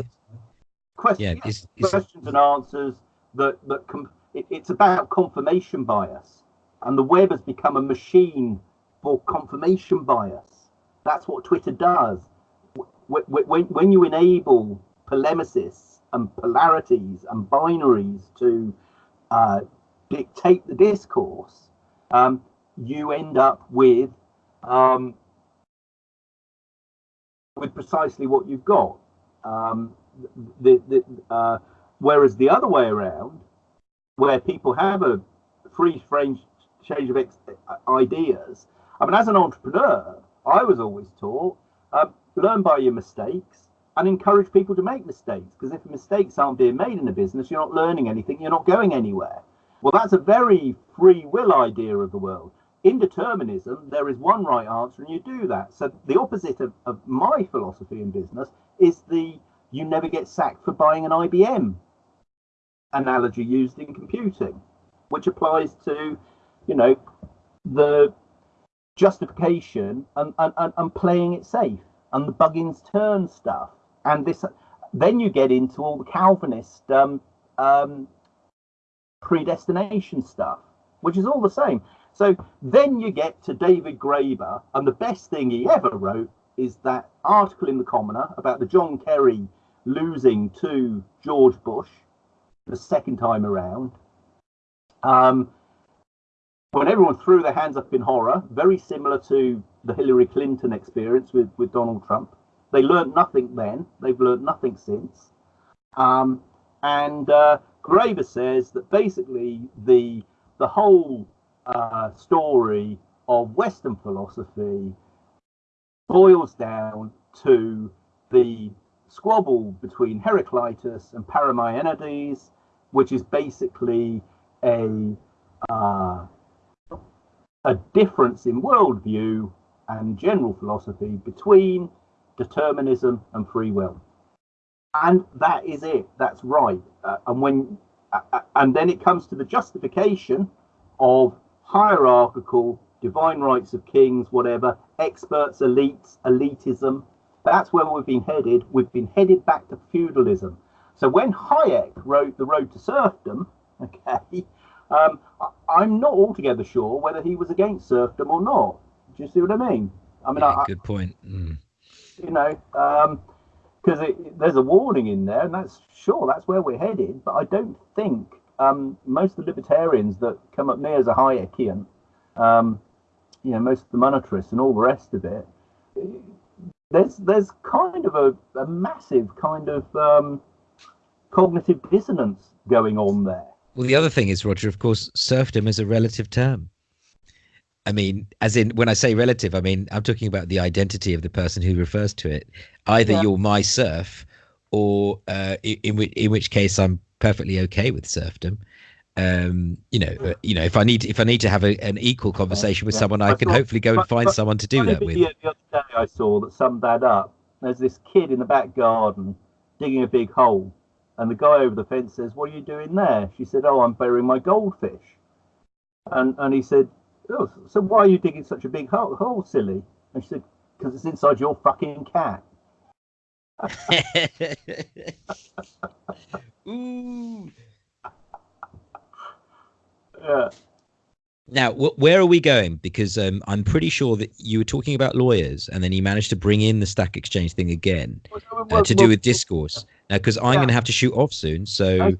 Questions, yeah, it's, it's, questions and answers that that com- it, it's about confirmation bias, and the web has become a machine for confirmation bias. That's what Twitter does. When, when you enable polemicists and polarities and binaries to uh, dictate the discourse, um, you end up with um, with precisely what you've got. Um, the, the, uh, whereas the other way around, where people have a free range change of ex- ideas. I mean, as an entrepreneur, I was always taught uh, learn by your mistakes and encourage people to make mistakes because if mistakes aren't being made in a business, you're not learning anything, you're not going anywhere. Well, that's a very free will idea of the world. In determinism, there is one right answer and you do that. So the opposite of, of my philosophy in business is the you never get sacked for buying an IBM analogy used in computing, which applies to, you know, the justification and, and, and playing it safe and the Buggins turn stuff. And this, then you get into all the Calvinist um, um, predestination stuff, which is all the same. So then you get to David Graeber, and the best thing he ever wrote is that article in the Commoner about the John Kerry losing to George Bush the second time around. Um, when everyone threw their hands up in horror, very similar to the Hillary Clinton experience with, with Donald Trump. They learned nothing then. They've learned nothing since. Um, and uh, Graeber says that basically the the whole uh, story of Western philosophy boils down to the squabble between Heraclitus and Parmenides, which is basically a uh, a difference in worldview and general philosophy between determinism and free will. And that is it that's right. Uh, and when uh, uh, and then it comes to the justification of hierarchical divine rights of kings whatever experts elites elitism. That's where we've been headed. We've been headed back to feudalism. So when hayek wrote the road to serfdom [LAUGHS] okay um, i'm not altogether sure whether he was against serfdom or not. Do you see what i mean? I mean yeah, I, good point. Mm. you know um, because there's a warning in there, and that's sure that's where we're headed. But I don't think um, most of the libertarians that come up near as a Hayekian, um, you know, most of the monetarists and all the rest of it, there's there's kind of a, a massive kind of um, cognitive dissonance going on there. Well, the other thing is, Roger, of course, serfdom is a relative term. I mean, as in when I say relative, I mean I'm talking about the identity of the person who refers to it. Either yeah. you're my serf, or uh, in which in which case I'm perfectly okay with serfdom. Um, you know, uh, you know, if I need if I need to have a, an equal conversation with yeah. someone, I, I can hopefully go and find but, someone to do that with. The other day I saw that summed that up. There's this kid in the back garden digging a big hole, and the guy over the fence says, "What are you doing there?" She said, "Oh, I'm burying my goldfish." And and he said, oh, so why are you digging such a big hole, hole silly? And she said, because it's inside your fucking cat. [LAUGHS] Ooh. Yeah. Now, wh- where are we going? Because um, I'm pretty sure that you were talking about lawyers, and then you managed to bring in the Stack Exchange thing again uh, to do with discourse. Now, because I'm yeah. going to have to shoot off soon, so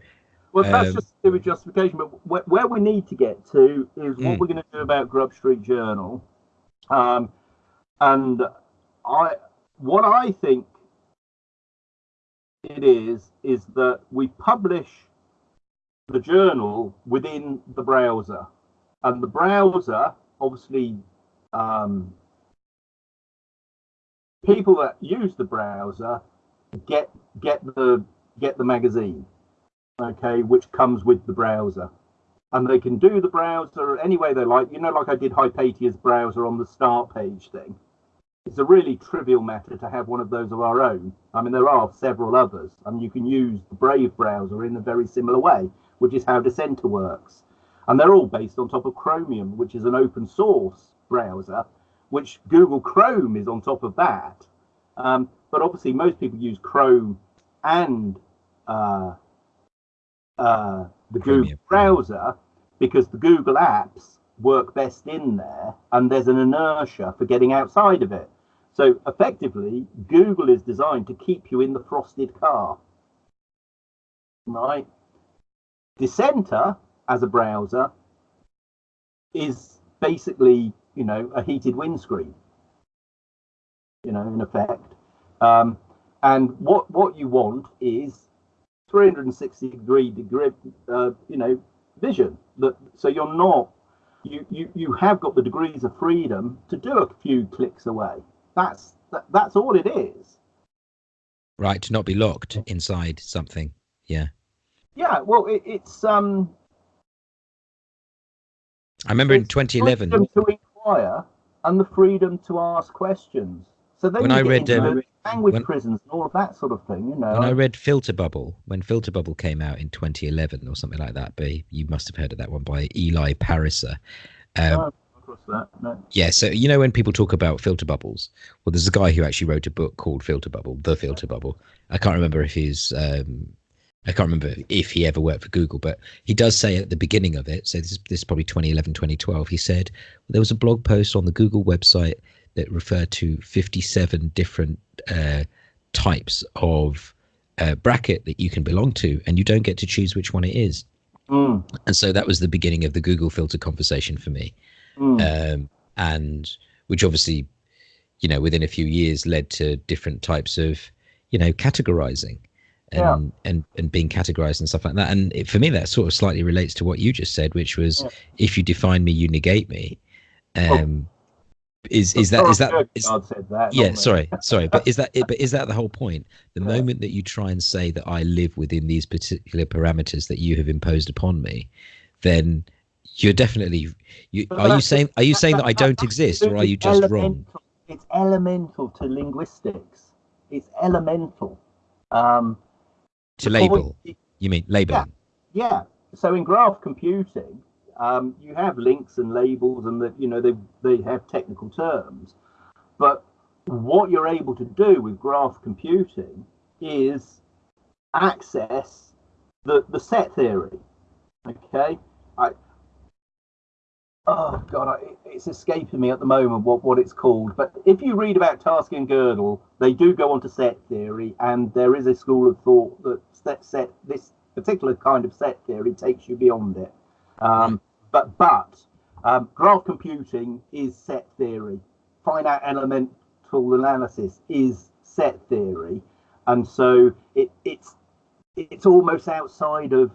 well, that's um, just to do with justification. But where, where, we need to get to is what mm. we're going to do about Grub Street Journal. Um, and I, what I think it is, is that we publish the journal within the browser. And the browser, obviously, um, people that use the browser get get the get the magazine okay, which comes with the browser. And they can do the browser any way they like. You know, like I did Hypatia's browser on the start page thing. It's a really trivial matter to have one of those of our own. I mean, there are several others, and you can use the Brave browser in a very similar way, which is how Dissenter works. And they're all based on top of Chromium, which is an open source browser, which Google Chrome is on top of that. Um, but obviously, most people use Chrome and uh, uh, the Chromium. Google browser because the Google apps work best in there, and there's an inertia for getting outside of it. So effectively, Google is designed to keep you in the frosted car. Right? Dissenter as a browser is basically, you know, a heated windscreen. You know, in effect. Um, and what what you want is 360 degree degree, uh, you know, vision. That so you're not you, you you have got the degrees of freedom to do a few clicks away. That's that, that's all it is. Right, to not be locked inside something. Yeah. Yeah, well, it, it's um. I remember in 2011. Freedom to inquire and the freedom to ask questions. So then when I read um, language when, prisons and all of that sort of thing, you know. When I read Filter Bubble, when Filter Bubble came out in 2011 or something like that, but you must have heard of that one by Eli Pariser. Um, that. No. Yeah, so you know when people talk about filter bubbles, well, there's a guy who actually wrote a book called Filter Bubble, The Filter Bubble. I can't remember if he's, um, I can't remember if he ever worked for Google, but he does say at the beginning of it, so this is, this is probably 2011, 2012, he said there was a blog post on the Google website that referred to 57 different uh, types of uh, bracket that you can belong to, and you don't get to choose which one it is. Mm. And so that was the beginning of the Google filter conversation for me mm. um, and which obviously, you know, within a few years led to different types of, you know, categorizing and yeah. and and being categorized and stuff like that. And it, for me, that sort of slightly relates to what you just said, which was, yeah. if you define me, you negate me. Um, oh. Is is that is that is, God said that? Yeah, sorry, sorry, but is that [LAUGHS] but is that the whole point? The yeah. moment that you try and say that I live within these particular parameters that you have imposed upon me, then you're definitely you, are you saying are you saying that I don't exist or are you just elemental. wrong? It's elemental to linguistics. It's elemental. Um, to label. You mean labeling? Yeah. yeah. So in graph computing, um, you have links and labels, and that you know they they have technical terms, but what you're able to do with graph computing is access the the set theory. Okay, I, oh god, it's escaping me at the moment what, what it's called. But if you read about Tarski and Gödel, they do go on to set theory, and there is a school of thought that set, set this particular kind of set theory takes you beyond it. Um, but but um, graph computing is set theory. Finite elemental analysis is set theory, and so it, it's it's almost outside of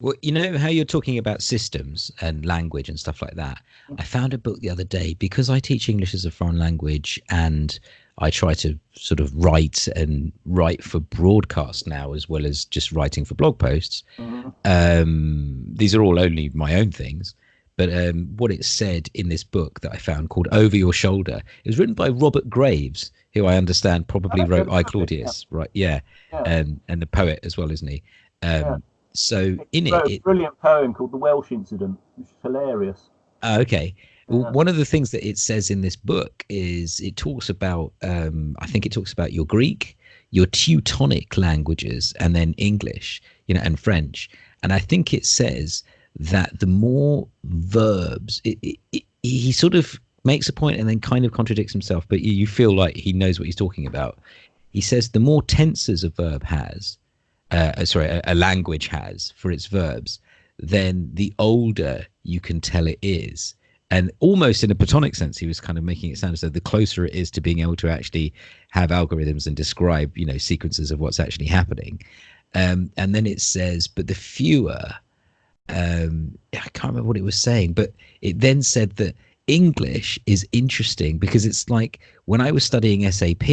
well, you know how you're talking about systems and language and stuff like that. I found a book the other day because I teach English as a foreign language and I try to sort of write and write for broadcast now as well as just writing for blog posts. Mm-hmm. Um, these are all only my own things. But um, what it said in this book that I found called Over Your Shoulder, it was written by Robert Graves, who I understand probably wrote I Claudius, yeah. right? Yeah. yeah. And, and the poet as well, isn't he? Um, yeah. So in it, a brilliant poem called "The Welsh Incident," which is hilarious. Uh, okay. Yeah. one of the things that it says in this book is it talks about, um, I think it talks about your Greek, your Teutonic languages, and then English, you know, and French. And I think it says that the more verbs, it, it, it, he sort of makes a point and then kind of contradicts himself, but you feel like he knows what he's talking about. He says the more tenses a verb has, uh, sorry, a, a, language has for its verbs, then the older you can tell it is. And almost in a platonic sense, he was kind of making it sound as though the closer it is to being able to actually have algorithms and describe, you know, sequences of what's actually happening. Um, and then it says, but the fewer, um, I can't remember what it was saying, but it then said that English is interesting because it's like when I was studying SAP,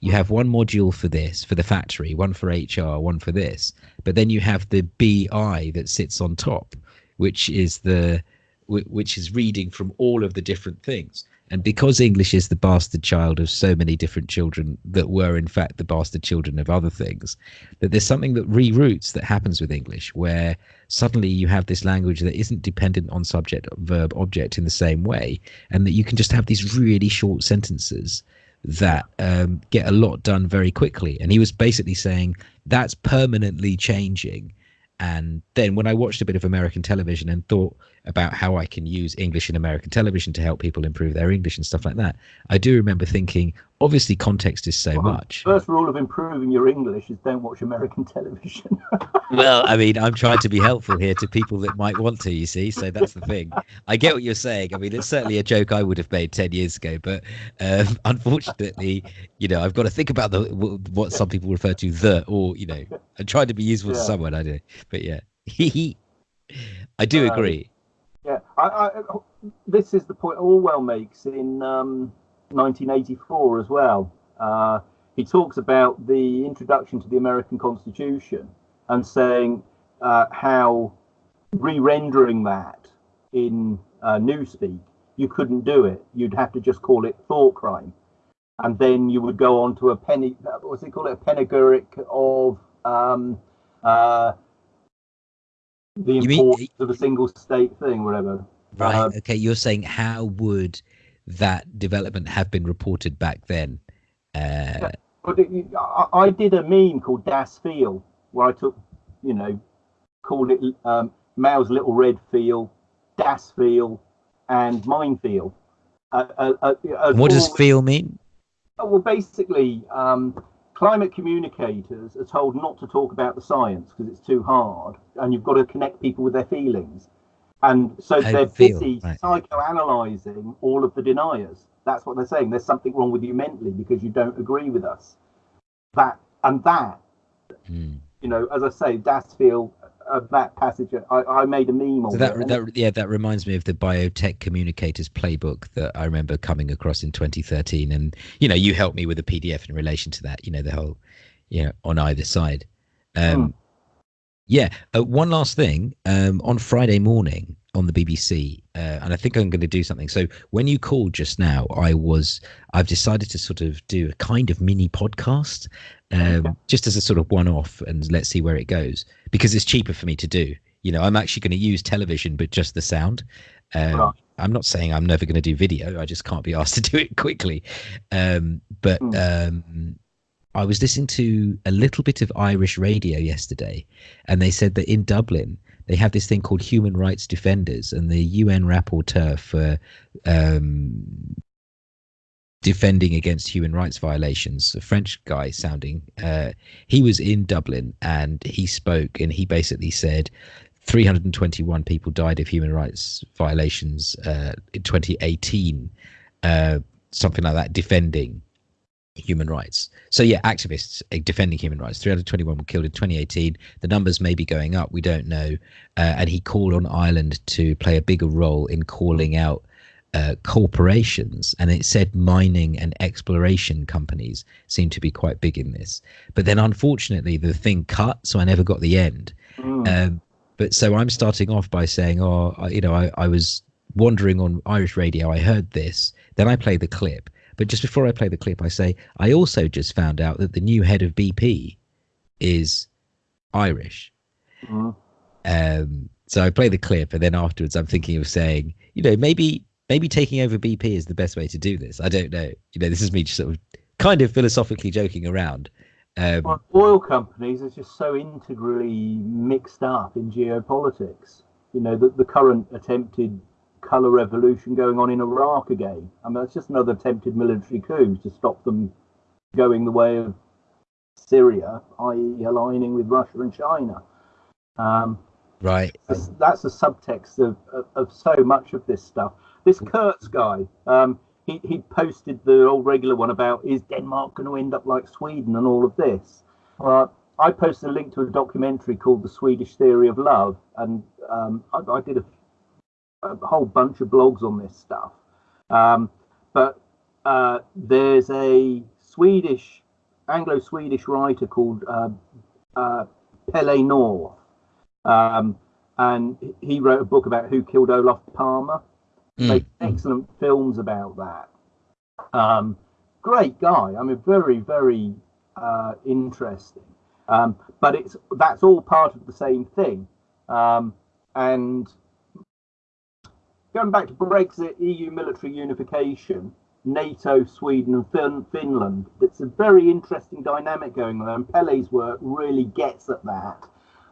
you have one module for this for the factory one for hr one for this but then you have the bi that sits on top which is the which is reading from all of the different things. And because English is the bastard child of so many different children that were, in fact, the bastard children of other things, that there's something that reroutes that happens with English where suddenly you have this language that isn't dependent on subject, verb, object in the same way, and that you can just have these really short sentences that um, get a lot done very quickly. And he was basically saying that's permanently changing and then when I watched a bit of American television and thought about how I can use English in American television to help people improve their English and stuff like that, I do remember thinking, obviously, context is so well, much. First rule of improving your English is don't watch American [LAUGHS] television. well, I mean, I'm trying to be helpful here to people that might want to, you see, so that's the thing. I get what you're saying. I mean, it's certainly a joke I would have made 10 years ago, but um, [LAUGHS] unfortunately, you know, I've got to think about the what some people refer to the, or, you know, I'm trying to be useful yeah. to someone, I do. But yeah, [LAUGHS] I do um, agree. Yeah, I, I, this is the point Orwell makes in um, 1984 as well. Uh, he talks about the introduction to the American Constitution and saying uh, how re-rendering that in uh, Newspeak, you couldn't do it. You'd have to just call it thought crime, and then you would go on to a penny. What's it called? A panegyric of um, uh, the you importance mean, of a single state thing, whatever. Right. Um, okay. You're saying how would that development have been reported back then? Uh, I, I, did a meme called Das Feel where I took, you know, called it um, Mao's Little Red Feel, Das Feel, and Mine Feel. Uh, uh, uh, what does feel mean? Well, basically, um, climate communicators are told not to talk about the science because it's too hard and you've got to connect people with their feelings and so I they're feel, busy right. psychoanalyzing all of the deniers that's what they're saying there's something wrong with you mentally because you don't agree with us that and that mm. you know as i say das feel of that passage. I, I made a meme so that, that, yeah, that reminds me of the biotech communicators playbook that I remember coming across in 2013. And you know, you helped me with a PDF in relation to that. You know, the whole, you know, on either side. Um, mm. Yeah. Uh, one last thing. Um, on Friday morning on the BBC, uh, and I think I'm going to do something. So when you called just now, I was I've decided to sort of do a kind of mini podcast um, just as a sort of one-off, and let's see where it goes because it's cheaper for me to do. You know, I'm actually going to use television, but just the sound. Um, right. I'm not saying I'm never going to do video. I just can't be asked [LAUGHS] to do it quickly. Um, but mm. um, I was listening to a little bit of Irish radio yesterday, and they said that in Dublin they have this thing called human rights defenders, and the UN rapporteur for um, defending against human rights violations, a French guy sounding, uh, he was in Dublin and he spoke and he basically said 321 people died of human rights violations uh, in 2018, uh, something like that, defending human rights. So yeah, activists defending human rights. 321 were killed in 2018. The numbers may be going up. We don't know. Uh, and he called on Ireland to play a bigger role in calling out uh, corporations, and it said mining and exploration companies seem to be quite big in this. But then, unfortunately, the thing cut, so I never got the end. Mm. Um, but so I'm starting off by saying, oh, I, you know, I, I was wandering on Irish radio. I heard this. Then I play the clip. But just before I play the clip, I say, I also just found out that the new head of BP is Irish. Mm. Um, so I play the clip, and then afterwards, I'm thinking of saying, you know, maybe maybe taking over BP is the best way to do this. I don't know. You know, this is me just sort of kind of philosophically joking around. Um, well, oil companies are just so integrally mixed up in geopolitics. You know, the, the current attempted color revolution going on in Iraq again. I mean, it's just another attempted military coup to stop them going the way of Syria, i.e., aligning with Russia and China. Um, right. That's, that's a subtext of, of, of so much of this stuff. This Kurz guy, um, he, he posted the old regular one about is Denmark going to end up like Sweden and all of this. Uh, I posted a link to a documentary called The Swedish Theory of Love, and um, I, I, did a, a, whole bunch of blogs on this stuff. Um, but uh, there's a Swedish, Anglo Swedish writer called uh, uh, Pelle Neroth, um, and he wrote a book about who killed Olof Palme. Mm. Made excellent films about that. Um, great guy. I mean, very, very uh, interesting. Um, but it's that's all part of the same thing. Um, and going back to Brexit, EU military unification, NATO, Sweden, and fin- Finland, it's a very interesting dynamic going on. And Pelle's work really gets at that.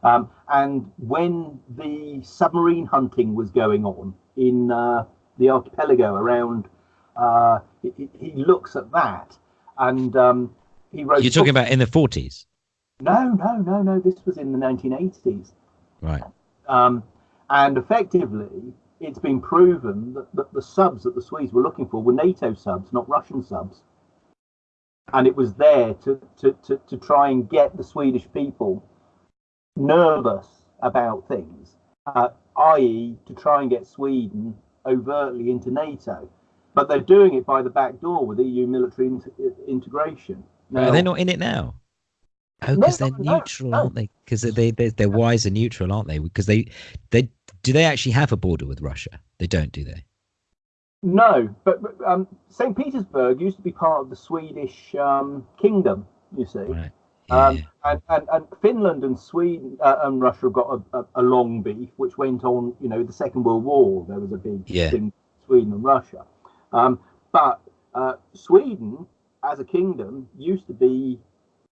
Um, and when the submarine hunting was going on in uh, the archipelago around, uh, he, he, looks at that. And um, he wrote. You're talking about in the 40s? No, no, no, no. This was in the 1980s. Right. Um, and effectively, it's been proven that, that the subs that the Swedes were looking for were NATO subs, not Russian subs. And it was there to, to, to, to try and get the Swedish people nervous about things, uh, i.e., to try and get Sweden overtly into NATO. But they're doing it by the back door with EU military integration. Now, Are they not in it now? Oh, because no, they're no, neutral, no. aren't they? Because they they they're wise and neutral, aren't they? Because they they do they actually have a border with Russia? They don't, do they? No, but, but um, St. Petersburg used to be part of the Swedish um, kingdom. You see, right. Um, yeah. Um, and, and, and Finland and Sweden uh, and Russia have got a, a, a, long beef, which went on. You know, the Second World War. There was a big yeah. thing Sweden and Russia. Um, but uh, Sweden, as a kingdom, used to be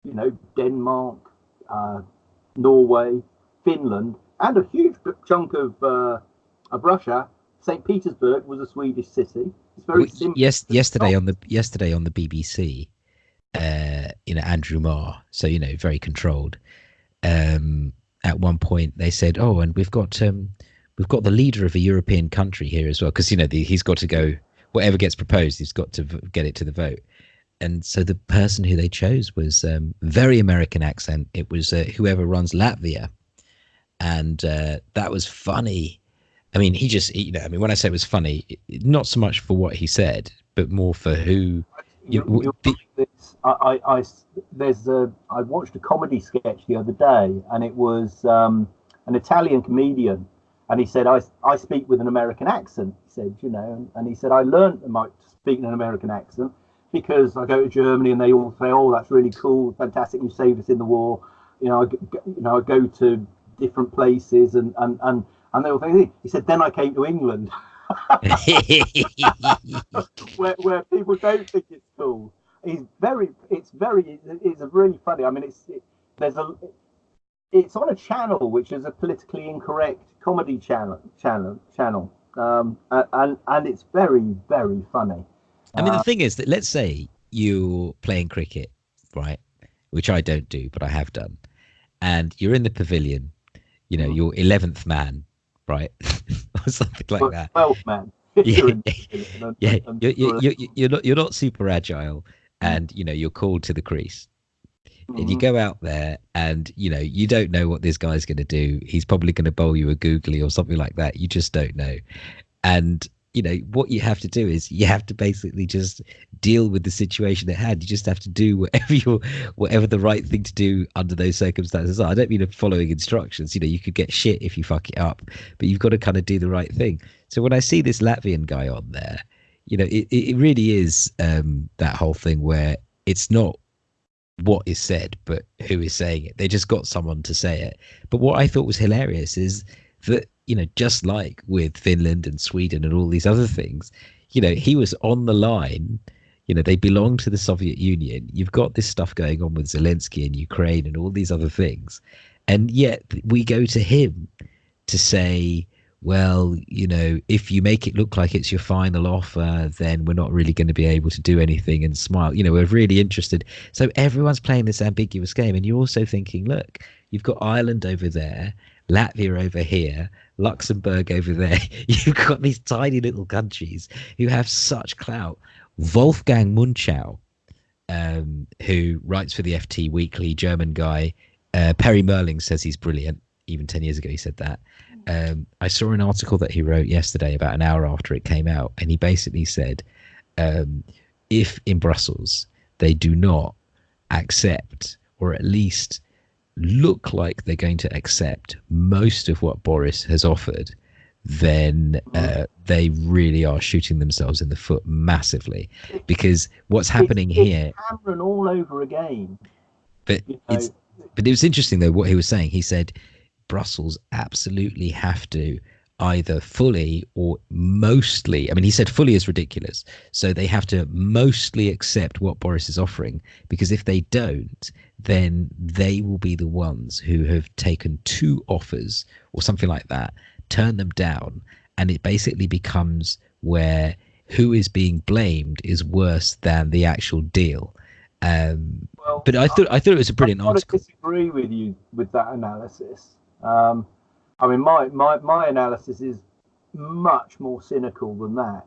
you know, Denmark, uh, Norway, Finland, and a huge chunk of uh, of Russia. St. Petersburg was a Swedish city. It's very simple. Yes, yesterday on the yesterday on the BBC, uh, you know Andrew Marr, so you know very controlled. Um, at one point, they said, "Oh, and we've got um, we've got the leader of a European country here as well, because you know the, he's got to go. Whatever gets proposed, he's got to v- get it to the vote." And so the person who they chose was um, very American accent. It was uh, whoever runs Latvia, and uh, that was funny. I mean, he just you know, I mean, when I say it was funny, not so much for what he said, but more for who. You, you, the, this, I, I, I, there's a. I watched a comedy sketch the other day, and it was um, an Italian comedian, and he said, "I, I speak with an American accent." He said, "You know," and, and he said, "I learned to speak in an American accent." Because I go to Germany and they all say, "Oh, that's really cool, fantastic! You saved us in the war." You know, I, you know, I go to different places and and and and they all think he said. Then I came to England, [LAUGHS] where where people don't think it's cool. He's very, it's very, it's really funny. I mean, it's it, there's a, it's on a channel which is a politically incorrect comedy channel channel channel, um, and and it's very very funny. I mean, the uh, thing is that let's say you're playing cricket, right? Which I don't do, but I have done, and you're in the pavilion. You know, mm. you're eleventh man, right, [LAUGHS] or something like well, that. Twelfth man. [LAUGHS] yeah, [LAUGHS] yeah. You're, you're, you're, not you're not super agile, mm. and you know you're called to the crease. Mm-hmm. And you mm-hmm. go out there and you know you don't know what this guy's going to do he's probably going to bowl you a googly or something like that you just don't know and you know what you have to do is you have to basically just deal with the situation at hand. You just have to do [LAUGHS] whatever you whatever the right thing to do under those circumstances are. I don't mean following instructions. You know you could get shit if you fuck it up but you've got to kind of do the right thing. So when i see this latvian guy on there you know it, it really is um, that whole thing where it's not what is said but who is saying it. They just got someone to say it. But what i thought was hilarious is that you know, just like with Finland and Sweden and all these other things, you know, he was on the line. You know, they belong to the Soviet Union. You've got this stuff going on with Zelensky and Ukraine and all these other things. And yet we go to him to say, well, you know, if you make it look like it's your final offer, then we're not really going to be able to do anything and smile. You know, we're really interested. So everyone's playing this ambiguous game. And you're also thinking, look, you've got Ireland over there, Latvia over here, Luxembourg over there. [LAUGHS] You've got these tiny little countries who have such clout. Wolfgang Munchau, um, who writes for the FT Weekly, German guy. Uh, Perry Mehrling says he's brilliant. Even 10 years ago, he said that. Um, I saw an article that he wrote yesterday, about an hour after it came out, and he basically said um, if in Brussels they do not accept or at least look like they're going to accept most of what Boris has offered, then uh, they really are shooting themselves in the foot massively. Because what's happening it's, it's here, Cameron all over again. but You know, it's but it was interesting though what he was saying. He said Brussels absolutely have to either fully or mostly. I mean, he said fully is ridiculous. So they have to mostly accept what Boris is offering because if they don't, then they will be the ones who have taken two offers or something like that, turn them down, and it basically becomes where who is being blamed is worse than the actual deal. Um, well, but I thought I thought it was a brilliant to article. disagree with you with that analysis. Um, I mean, my, my, my analysis is much more cynical than that.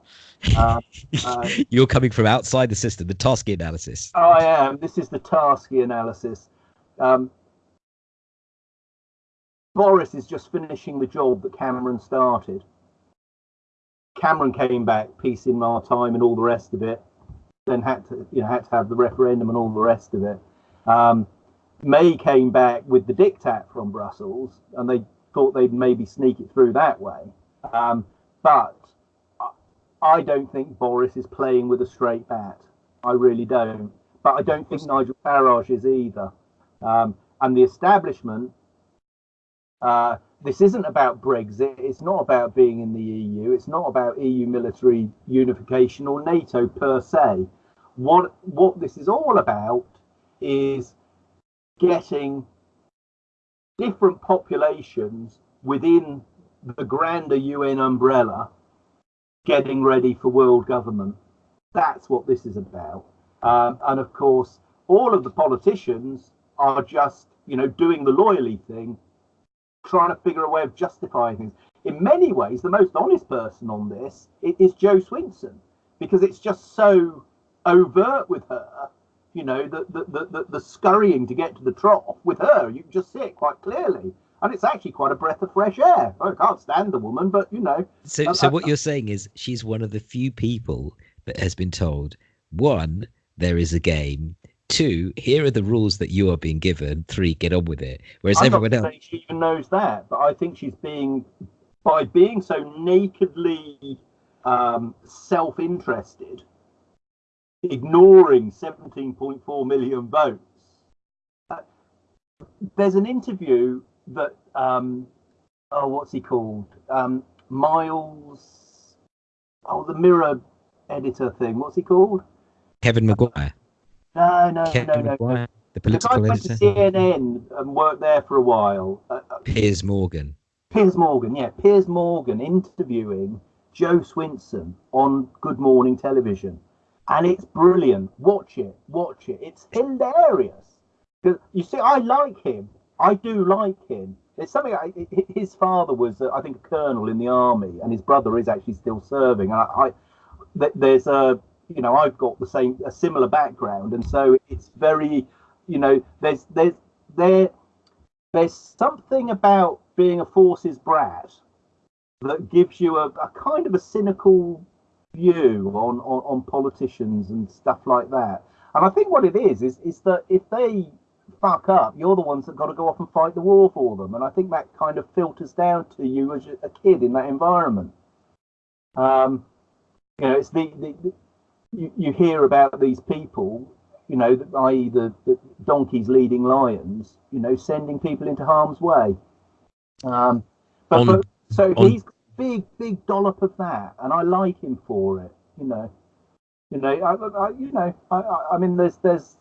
Uh, [LAUGHS] uh, You're coming from outside the system, the Tarski analysis. I am. This is the Tarski analysis. Um, Boris is just finishing the job that Cameron started. Cameron came back, peace in my time, and all the rest of it. Then had to, you know, had to have the referendum and all the rest of it. Um, May came back with the diktat from Brussels, and they thought they'd maybe sneak it through that way. Um, but I- don't think Boris is playing with a straight bat. I really don't. But I don't think Nigel Farage is either. Um, and the establishment, uh, this isn't about Brexit. It's not about being in the EU. It's not about EU military unification or NATO per se. What what this is all about is getting different populations within the grander UN umbrella getting ready for world government. That's what this is about. Um, and of course, all of the politicians are just, you know, doing the loyally thing, trying to figure a way of justifying things. In many ways, the most honest person on this is Jo Swinson, because it's just so overt with her. You know, the the, the, the, the scurrying to get to the trough with her, you can just see it quite clearly. And it's actually quite a breath of fresh air. I can't stand the woman, but you know, So, so I- what you're saying is she's one of the few people that has been told one, there is a game. Two, here are the rules that you are being given. Three, get on with it. Whereas I'm everyone not else, she even knows that, but I think she's being, by being so nakedly um, self-interested, ignoring 17.4 million votes. Uh, there's an interview that, um, oh, what's he called? Um, Miles, oh, the Mirror editor thing. What's he called? Kevin Maguire, No, no, Kevin no, no. no. Maguire, the The guy political went to CNN and worked there for a while. Uh, uh, Piers Morgan. Piers Morgan, yeah, Piers Morgan interviewing Jo Swinson on Good Morning Television, and it's brilliant. Watch it, watch it. It's hilarious. 'Cause You see, I like him. I do like him. It's something. I, his father was, uh, I think, a colonel in the army, and his brother is actually still serving. And I, I th- there's a, you know, I've got the same, a similar background, and so it's very, you know, there's there's there there's something about being a forces brat that gives you a, a kind of a cynical view on, on, on politicians and stuff like that. And I think what it is is is that if they fuck up, you're the ones that got to go off and fight the war for them. And I think that kind of filters down to you as a kid in that environment. Um, you know, it's the, the, the you, you hear about these people you know, i.e., the, the donkeys leading lions, you know, sending people into harm's way. Um, but, On- but so on- he's big, big dollop of that, and I like him for it. You know, you know, I, I you know, I, I, I mean, there's there's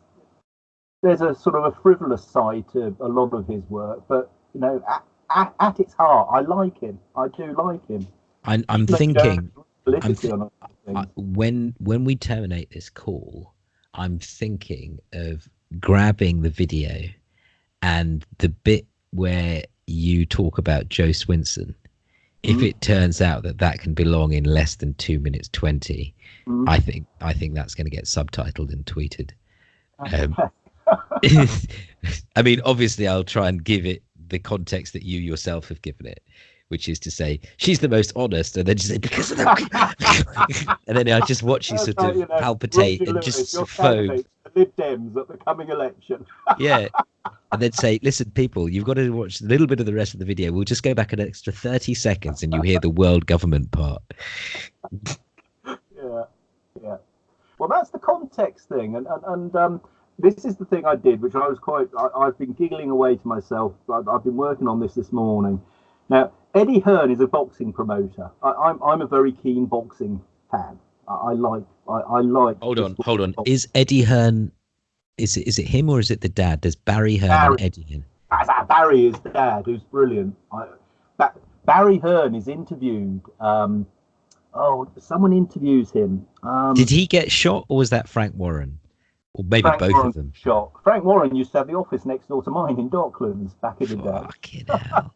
there's a sort of a frivolous side to a lot of his work, but you know, at, at, at its heart, I like him. I do like him. I'm, I'm thinking uh, politically thi- on other things. I, when when we terminate this call, I'm thinking of grabbing the video and the bit where you talk about Jo Swinson. If Mhm. it turns out that that can belong in less than two minutes twenty, Mm. I think I think that's going to get subtitled and tweeted. um, [LAUGHS] [LAUGHS] I mean, obviously, I'll try and give it the context that you yourself have given it, which is to say she's the most honest, and then just say because of the, [LAUGHS] and then I just watch you sort of palpitate and just foam. Candidate for the Lib Dems at the coming election. [LAUGHS] Yeah, and then say, "Listen, people, you've got to watch a little bit of the rest of the video. We'll just go back an extra thirty seconds, and you hear the world government part." yeah, yeah. Well, that's the context thing, and and, and um, this is the thing I did, which I was quite. I, have been giggling away to myself. I, I've been working on this this morning. Now, Eddie Hearn is a boxing promoter. I, I'm I'm a very keen boxing fan. I, I like I, I like. Hold on, hold on. Is Eddie Hearn? Is it is it him or is it the dad? There's Barry Hearn Barry, and Eddie Hearn. Barry is the dad, who's brilliant. I, Barry Hearn is interviewed. Um, oh, someone interviews him. Um, Did he get shot, or was that Frank Warren? Or maybe Frank both Warren of them. Shot. Frank Warren used to have the office next door to mine in Docklands back in the day. Fucking hell.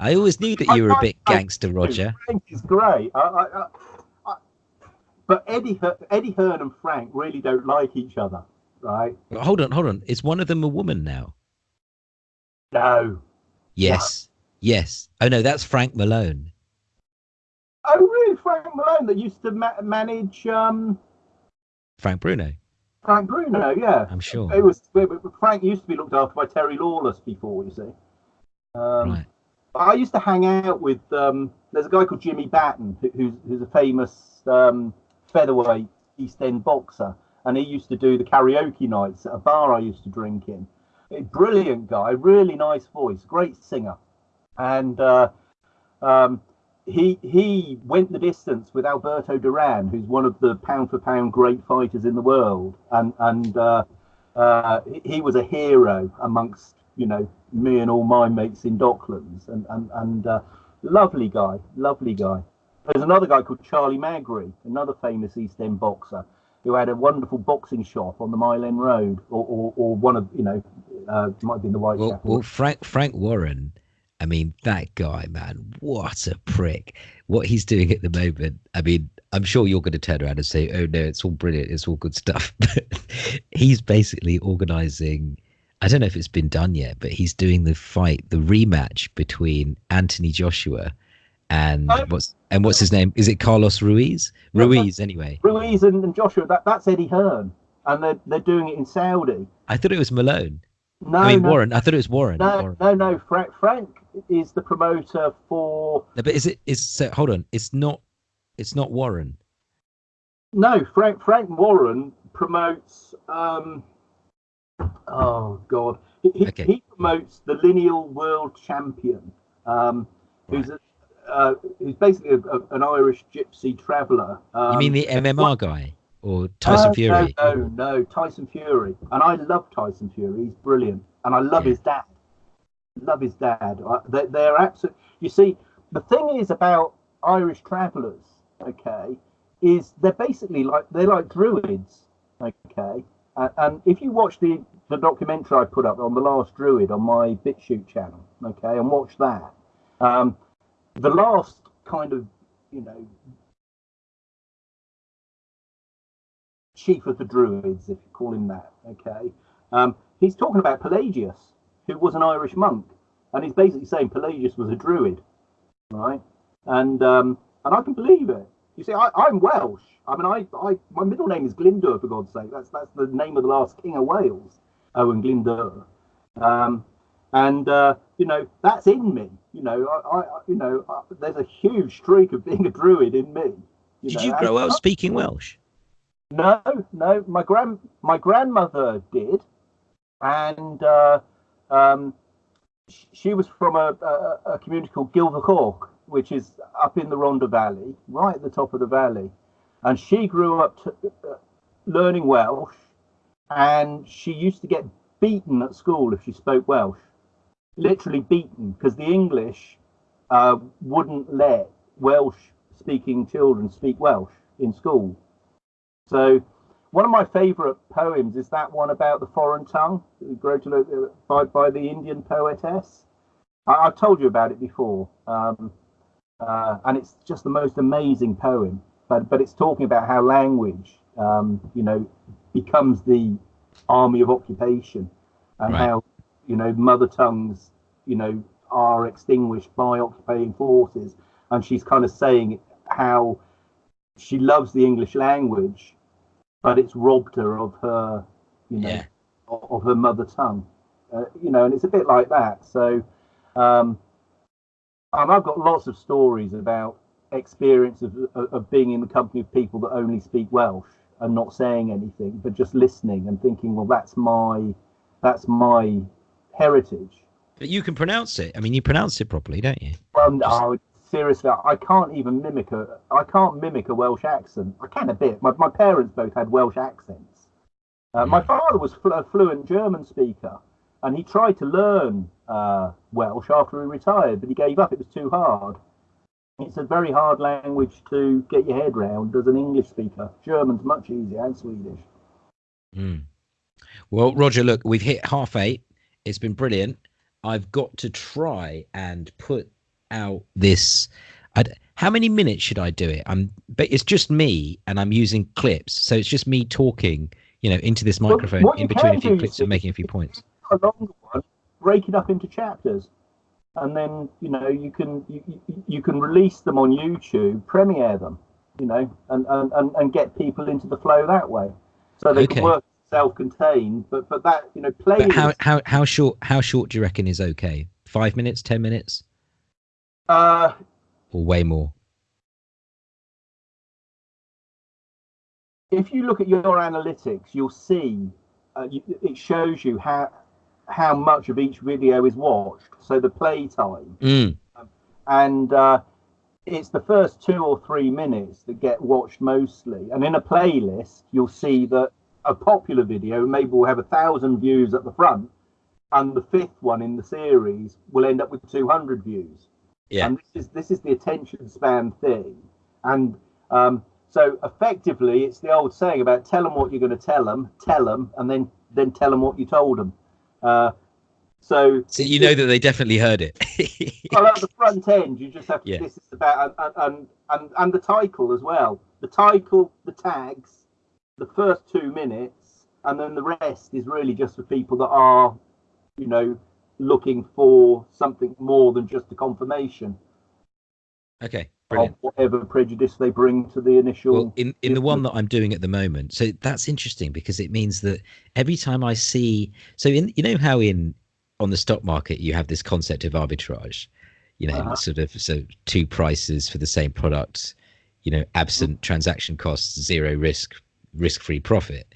I always knew that you were a bit gangster, Roger. Frank is great. I, but Eddie, Eddie Hearn and Frank really don't like each other, right? Hold on, hold on. Is one of them a woman now? No. Yes. Yes. Oh no, that's Frank Malone. Oh really, Frank Malone that used to ma- manage um... Frank Bruno. Frank Bruno, yeah. I'm sure. It was Frank used to be looked after by Terry Lawless before, you see. Um, right. I used to hang out with. Um, there's a guy called Jimmy Batten who's who's a famous um, featherweight East End boxer, and he used to do the karaoke nights at a bar I used to drink in. A brilliant guy, really nice voice, great singer, and uh, um, he he went the distance with Alberto Duran, who's one of the pound for pound great fighters in the world, and and uh, uh, he was a hero amongst you know me and all my mates in Docklands, and and and uh, lovely guy, lovely guy. There's another guy called Charlie Magri, another famous East End boxer, who had a wonderful boxing shop on the Mile End Road, or, or, or one of you know, uh, might have been the Whitechapel. Well, well, Frank Frank Warren, I mean that guy, man, what a prick! What he's doing at the moment, I mean, I'm sure you're going to turn around and say, "Oh no, it's all brilliant, it's all good stuff." [LAUGHS] But he's basically organising I don't know if it's been done yet, but he's doing the fight, the rematch between Anthony Joshua and oh. what's and what's his name? Is it Carlos Ruiz? Ruiz, anyway. Ruiz and, and Joshua. That that's Eddie Hearn, and they're they're doing it in Saudi. I thought it was Malone. No, I mean no, Warren. I thought it was Warren. No, Warren. no, no. Frank Frank is the promoter for. No, but is it? Is so, hold on. It's not. It's not Warren. No, Frank Frank Warren promotes. um Oh God, he, okay. he promotes the lineal world champion, um, who's a, uh, who's basically a, a, an Irish gypsy traveller. Um, you mean the MMR what? guy or Tyson uh, Fury? No, no, no, Tyson Fury. And I love Tyson Fury. He's brilliant, and I love yeah. his dad. Love his dad. They're, they're absolute. You see, the thing is about Irish travellers. Okay, is they're basically like they're like druids. Okay, uh, and if you watch the, the documentary I put up on the last Druid on my BitChute channel, okay, and watch that, um, the last kind of, you know, chief of the Druids, if you call him that, okay, um, he's talking about Pelagius, who was an Irish monk, and he's basically saying Pelagius was a Druid, right? And um, and I can believe it. You see, I, I'm Welsh. I mean, I, I, my middle name is Glyndwr, for God's sake. That's that's the name of the last king of Wales, Owen Glyndwr. Um, and uh, you know, that's in me. You know, I, I you know, I, there's a huge streak of being a druid in me. You Did know? you grow up speaking Welsh? No, no. My grand my grandmother did, and uh, um, she was from a, a, a community called Gilvercork, which is up in the Rhondda Valley, right at the top of the valley. And she grew up to, uh, learning Welsh, and she used to get beaten at school if she spoke Welsh. Literally beaten, because the English uh, wouldn't let Welsh speaking children speak Welsh in school. So, one of my favourite poems is that one about the foreign tongue, by, by the Indian poetess. I, have told you about it before. Um, uh, and it's just the most amazing poem. But but it's talking about how language, um, you know, becomes the army of occupation, and right. how you know mother tongues, you know, are extinguished by occupying forces. And she's kind of saying how she loves the English language, but it's robbed her of her, you know, yeah. of her mother tongue. Uh, you know, and it's a bit like that. So, um, and I've got lots of stories about experience of, of being in the company of people that only speak Welsh and not saying anything, but just listening and thinking, well, that's my that's my heritage. But you can pronounce it. I mean, you pronounce it properly, don't you? Well, no, seriously, I can't even mimic a. I can't mimic a Welsh accent. I can a bit. My my parents both had Welsh accents. Uh, My father was fl- a fluent German speaker, and he tried to learn uh, Welsh after he retired, but he gave up. It was too hard. It's a very hard language to get your head round as an English speaker. German's much easier, and Swedish. Mm. Well, Roger, look, we've hit half eight. It's been brilliant. I've got to try and put out this. I'd, how many minutes should I do it? I'm, but it's just me, and I'm using clips, so it's just me talking, you know, into this microphone what in between a few clips and making a few points. a longer one, break it up into chapters, and then you know you can you, you- can release them on YouTube, premiere them, you know, and and, and, and get people into the flow that way, so they Okay. can work self-contained. But but that you know, play. But how how how short how short do you reckon is okay? Five minutes, ten minutes, uh, or way more? if you look at your analytics, you'll see uh, you, it shows you how how much of each video is watched. So the play time. Mm. and uh, it's the first two or three minutes that get watched mostly. And in a playlist, you'll see that a popular video maybe we'll have a thousand views at the front, and the fifth one in the series will end up with 200 views. Yeah. And this is this is the attention span thing, and um, so effectively, it's the old saying about tell them what you're going to tell them, tell them, and then then tell them what you told them. Uh, so So you know that they definitely heard it. [LAUGHS] well, at the front end, you just have to. Yeah. This is about and, and and and the title as well. The title, the tags, the first two minutes, and then the rest is really just for people that are, you know, looking for something more than just a confirmation okay, of brilliant. whatever prejudice they bring to the initial. Well, in in the one that I'm doing at the moment, so that's interesting because it means that every time I see, so in you know how in on the stock market you have this concept of arbitrage, you know, Uh-huh. sort of so two prices for the same product, you know, absent Mm-hmm. transaction costs, zero risk, risk-free profit.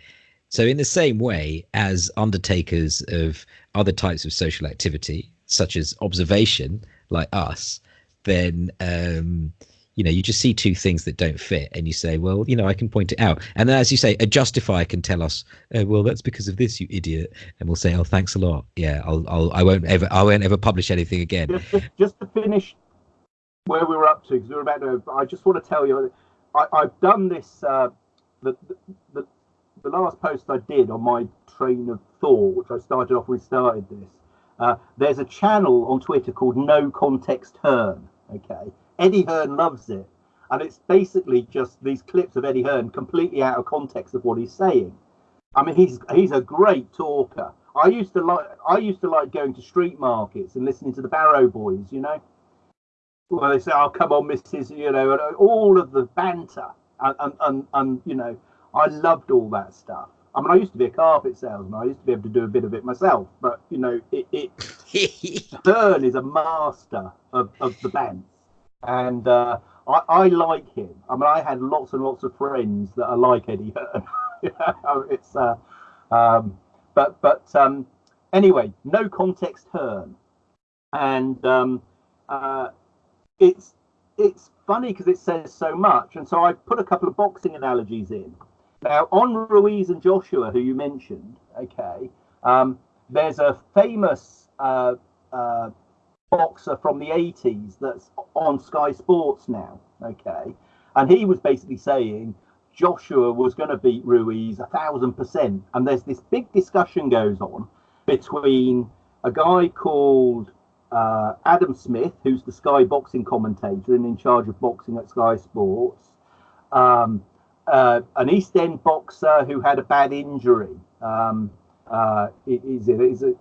So in the same way as undertakers of other types of social activity, such as observation, like us, then um, you know you just see two things that don't fit, and you say, well, you know, I can point it out. And then, as you say, a justifier can tell us, oh, well, that's because of this, you idiot, and we'll say, oh, thanks a lot. Yeah, I'll, I'll, I won't ever, I won't ever publish anything again. just, just, just to finish where we were up to, because we were about to. I just want to tell you, I, I've done this. Uh, the, the the last post I did on my train of thought, which I started off we started this. Uh, there's a channel on Twitter called No Context Hearn. Okay, Eddie Hearn loves it, and it's basically just these clips of Eddie Hearn completely out of context of what he's saying. I mean, he's he's a great talker. I used to like I used to like going to street markets and listening to the Barrow Boys. You know, well they say, "Oh, come on, Mrs." You know, all of the banter and and and, and you know, I loved all that stuff. I mean, I used to be a carpet salesman. I used to be able to do a bit of it myself, but you know, it, it [LAUGHS] Hearn is a master of, of the bands, and uh, I, I like him. I mean, I had lots and lots of friends that are like Eddie Hearn. [LAUGHS] You know, it's uh, um, but but um, anyway, no context Hearn, and um, uh, it's it's funny because it says so much, and so I put a couple of boxing analogies in. Now, on Ruiz and Joshua, who you mentioned, okay, um, there's a famous uh, uh, boxer from the 80s that's on Sky Sports now, okay, and he was basically saying Joshua was going to beat Ruiz a thousand percent, and there's this big discussion goes on between a guy called uh, Adam Smith, who's the Sky boxing commentator and in charge of boxing at Sky Sports, um, uh, an East End boxer who had a bad injury. Um, uh, is it?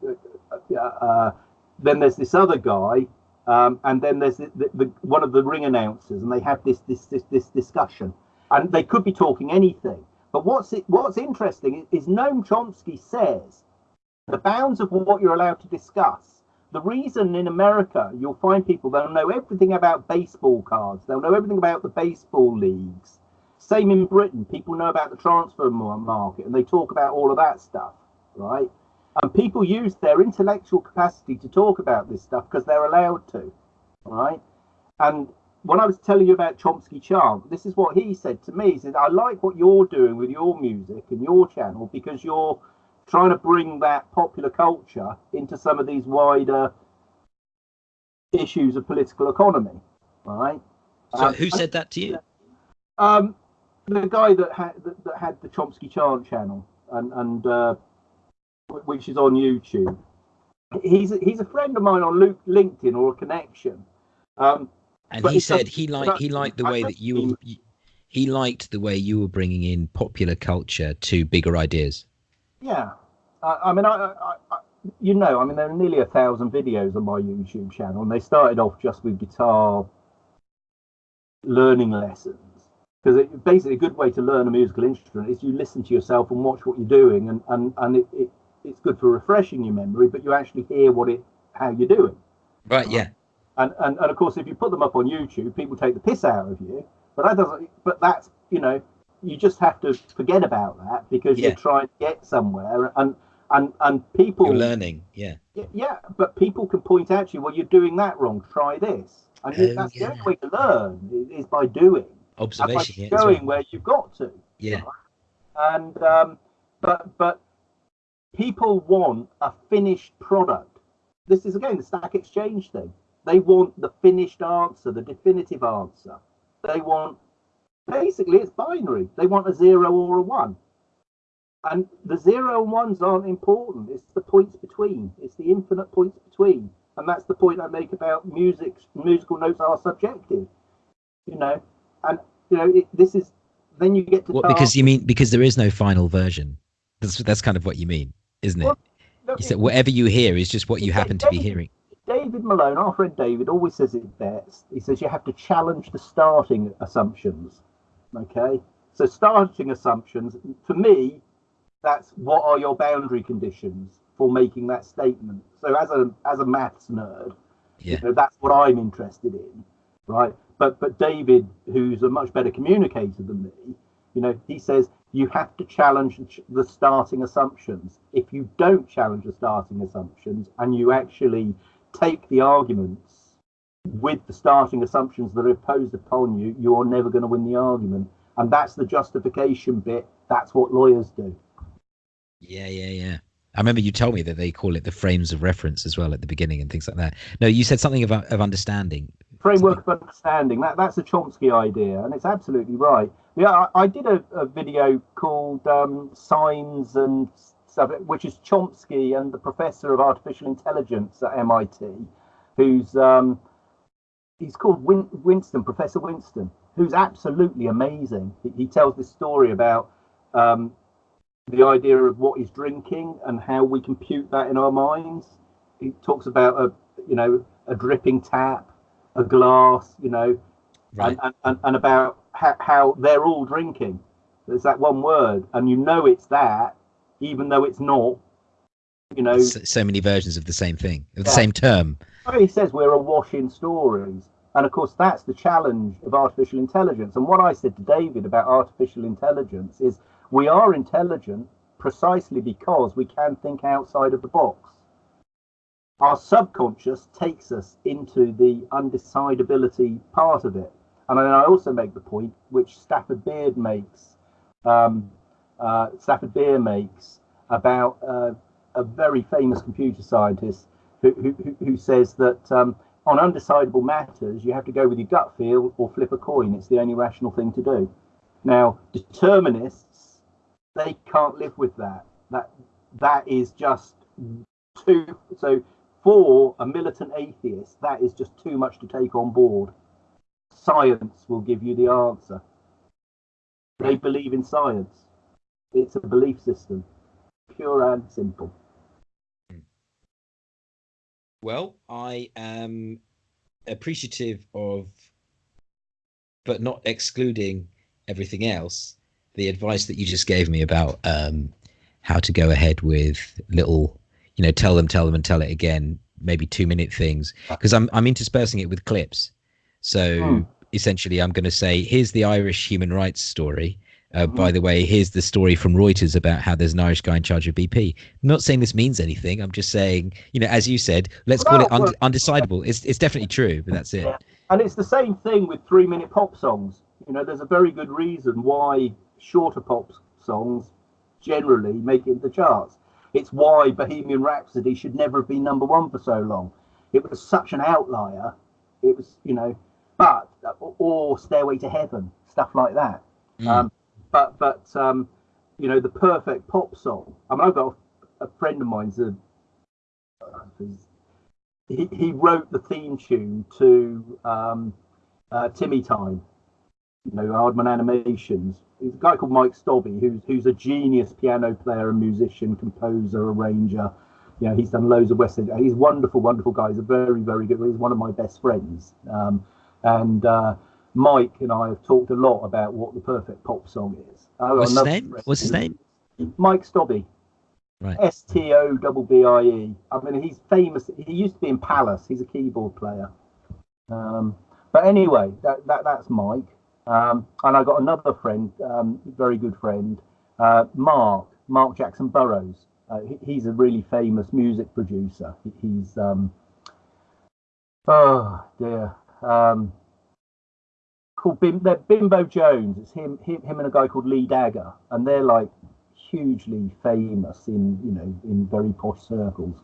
Uh, uh, then there's this other guy, um, and then there's the, the, the, one of the ring announcers, and they have this this this, this discussion, and they could be talking anything. But what's it, what's interesting is Noam Chomsky says the bounds of what you're allowed to discuss. The reason in America you'll find people that'll know everything about baseball cards, they'll know everything about the baseball leagues. Same in Britain, people know about the transfer market and they talk about all of that stuff, right? And people use their intellectual capacity to talk about this stuff because they're allowed to, right? And when I was telling you about Chomsky Chant, this is what he said to me. He said, I like what you're doing with your music and your channel because you're trying to bring that popular culture into some of these wider issues of political economy, right? So um, who said that to you? Um, the guy that had that, that, had the Chomsky Chant channel and and uh, which is on YouTube. He's a, he's a friend of mine on LinkedIn or a connection. Um, and he said he liked he liked the way that you he liked the way you were bringing in popular culture to bigger ideas. Yeah, I, I mean, I, I, I, you know, I mean, there are nearly a thousand videos on my YouTube channel, and they started off just with guitar learning lessons. Because basically, a good way to learn a musical instrument is you listen to yourself and watch what you're doing, and and and it, it it's good for refreshing your memory, but you actually hear what it how you're doing. Right. Yeah. And, and and of course, if you put them up on YouTube, people take the piss out of you. But that doesn't. But that's you know, you just have to forget about that because yeah. you're trying to get somewhere, and and and people you're learning. Yeah. Yeah, but people can point out to you, well, you're doing that wrong. Try this. And oh, that's yeah. the only way to learn is, by doing. Observation. by showing well. where you've got to. Yeah. Right? And um, but but people want a finished product. This is again the stack exchange thing. They want the finished answer, the definitive answer. They want basically it's binary. They want a zero or a one. And the zero and ones aren't important. It's the points between. It's the infinite points between. And that's the point I make about music. Musical notes are subjective. You know, and you know it, this is. Then you get to. What? Because you mean because there is no final version. That's that's kind of what you mean, isn't it? Well, no, you said whatever you hear is just what you happen to be hearing. David Malone, our friend David, always says it best. He says you have to challenge the starting assumptions. Okay, so starting assumptions, for me, that's what are your boundary conditions for making that statement. So as a as a maths nerd, yeah. you know, that's what I'm interested in, right? But but David, who's a much better communicator than me, you know, he says you have to challenge the starting assumptions. If you don't challenge the starting assumptions and you actually take the arguments with the starting assumptions that are imposed upon you, you're never going to win the argument. And that's the justification bit. That's what lawyers do. Yeah, yeah, yeah. I remember you told me that they call it the frames of reference as well at the beginning and things like that. No, you said something about of understanding. Framework something. of understanding. That that's a Chomsky idea, and it's absolutely right. Yeah, I, I did a, a, video called um, Signs and stuff, which is Chomsky and the professor of artificial intelligence at MIT, who's um, he's called Win- Winston, Professor Winston, who's absolutely amazing. He, he tells this story about um, the idea of what is drinking and how we compute that in our minds. He talks about a you know a dripping tap, a glass, you know, right. and, and, and about how, how they're all drinking. There's that one word, and you know it's that, even though it's not. You know, so, so many versions of the same thing, of the same term. He says we're awash in stories, and of course that's the challenge of artificial intelligence. And what I said to David about artificial intelligence is we are intelligent precisely because we can think outside of the box. Our subconscious takes us into the undecidability part of it. And then I also make the point, which Stafford Beer makes, um, uh, Stafford Beer makes about uh, a very famous computer scientist who, who, who says that um, on undecidable matters, you have to go with your gut feel or flip a coin. It's the only rational thing to do. Now, determinists, they can't live with that. That that is just too. So, for a militant atheist, that is just too much to take on board science will give you the answer. They believe in science. It's a belief system, pure and simple. Well, I am appreciative of, but not excluding everything else, the advice that you just gave me about um, how to go ahead with little you know tell them, tell them, and tell it again. Maybe two minute things because I'm I'm interspersing it with clips. So Hmm. essentially, I'm going to say, here's the Irish human rights story. Uh, Mhm. By the way, here's the story from Reuters about how there's an Irish guy in charge of BP. I'm not saying this means anything. I'm just saying, you know, as you said, let's call it und- well- undecidable. It's it's definitely true, but that's it. Yeah. And it's the same thing with three minute pop songs. You know, there's a very good reason why shorter pop songs generally make it the charts. It's why Bohemian Rhapsody should never have been number one for so long. It was such an outlier. It was, you know, but or Stairway to Heaven, stuff like that. Mm. Um, but but um, you know, the perfect pop song. I mean, I've got a, a friend of mine's a he, he wrote the theme tune to um, uh, Timmy Time, you know, Aardman Animations. There's a guy called Mike Stobbie, who's who's a genius piano player and musician, composer, arranger. You know, he's done loads of West End. He's a wonderful, wonderful guy. He's a very, very good. He's one of my best friends. Um, and uh, Mike and I have talked a lot about what the perfect pop song is. I've What's his name? What's his name? Mike Stobbie. Right. S T O B B I E. I mean, he's famous. He used to be in Pallas. He's a keyboard player. Um, but anyway, that, that that's Mike. Um, and I got another friend, um, very good friend, uh, Mark, Mark Jackson Burrows. Uh, he, he's a really famous music producer. He, he's, um, oh dear, um, called Bim, they're Bimbo Jones. It's him, him, him and a guy called Lee Dagger, and they're like hugely famous in you know in very posh circles.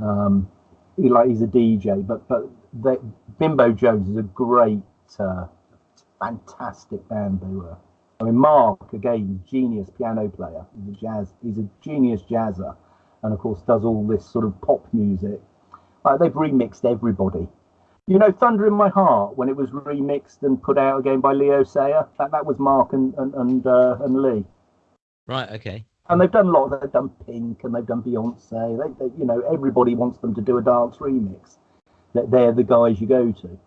Um, he like he's a DJ, but but they, Bimbo Jones is a great, uh, fantastic band. They were. I mean, Mark again, genius piano player. He's a jazz. He's a genius jazzer, and of course does all this sort of pop music. Uh, they've remixed everybody. You know, Thunder in My Heart when it was remixed and put out again by Leo Sayer. That that was Mark and and and, uh, and Lee. Right. Okay. And they've done a lot. They've done Pink and they've done Beyonce. They, they, you know, everybody wants them to do a dance remix. That they're the guys you go to.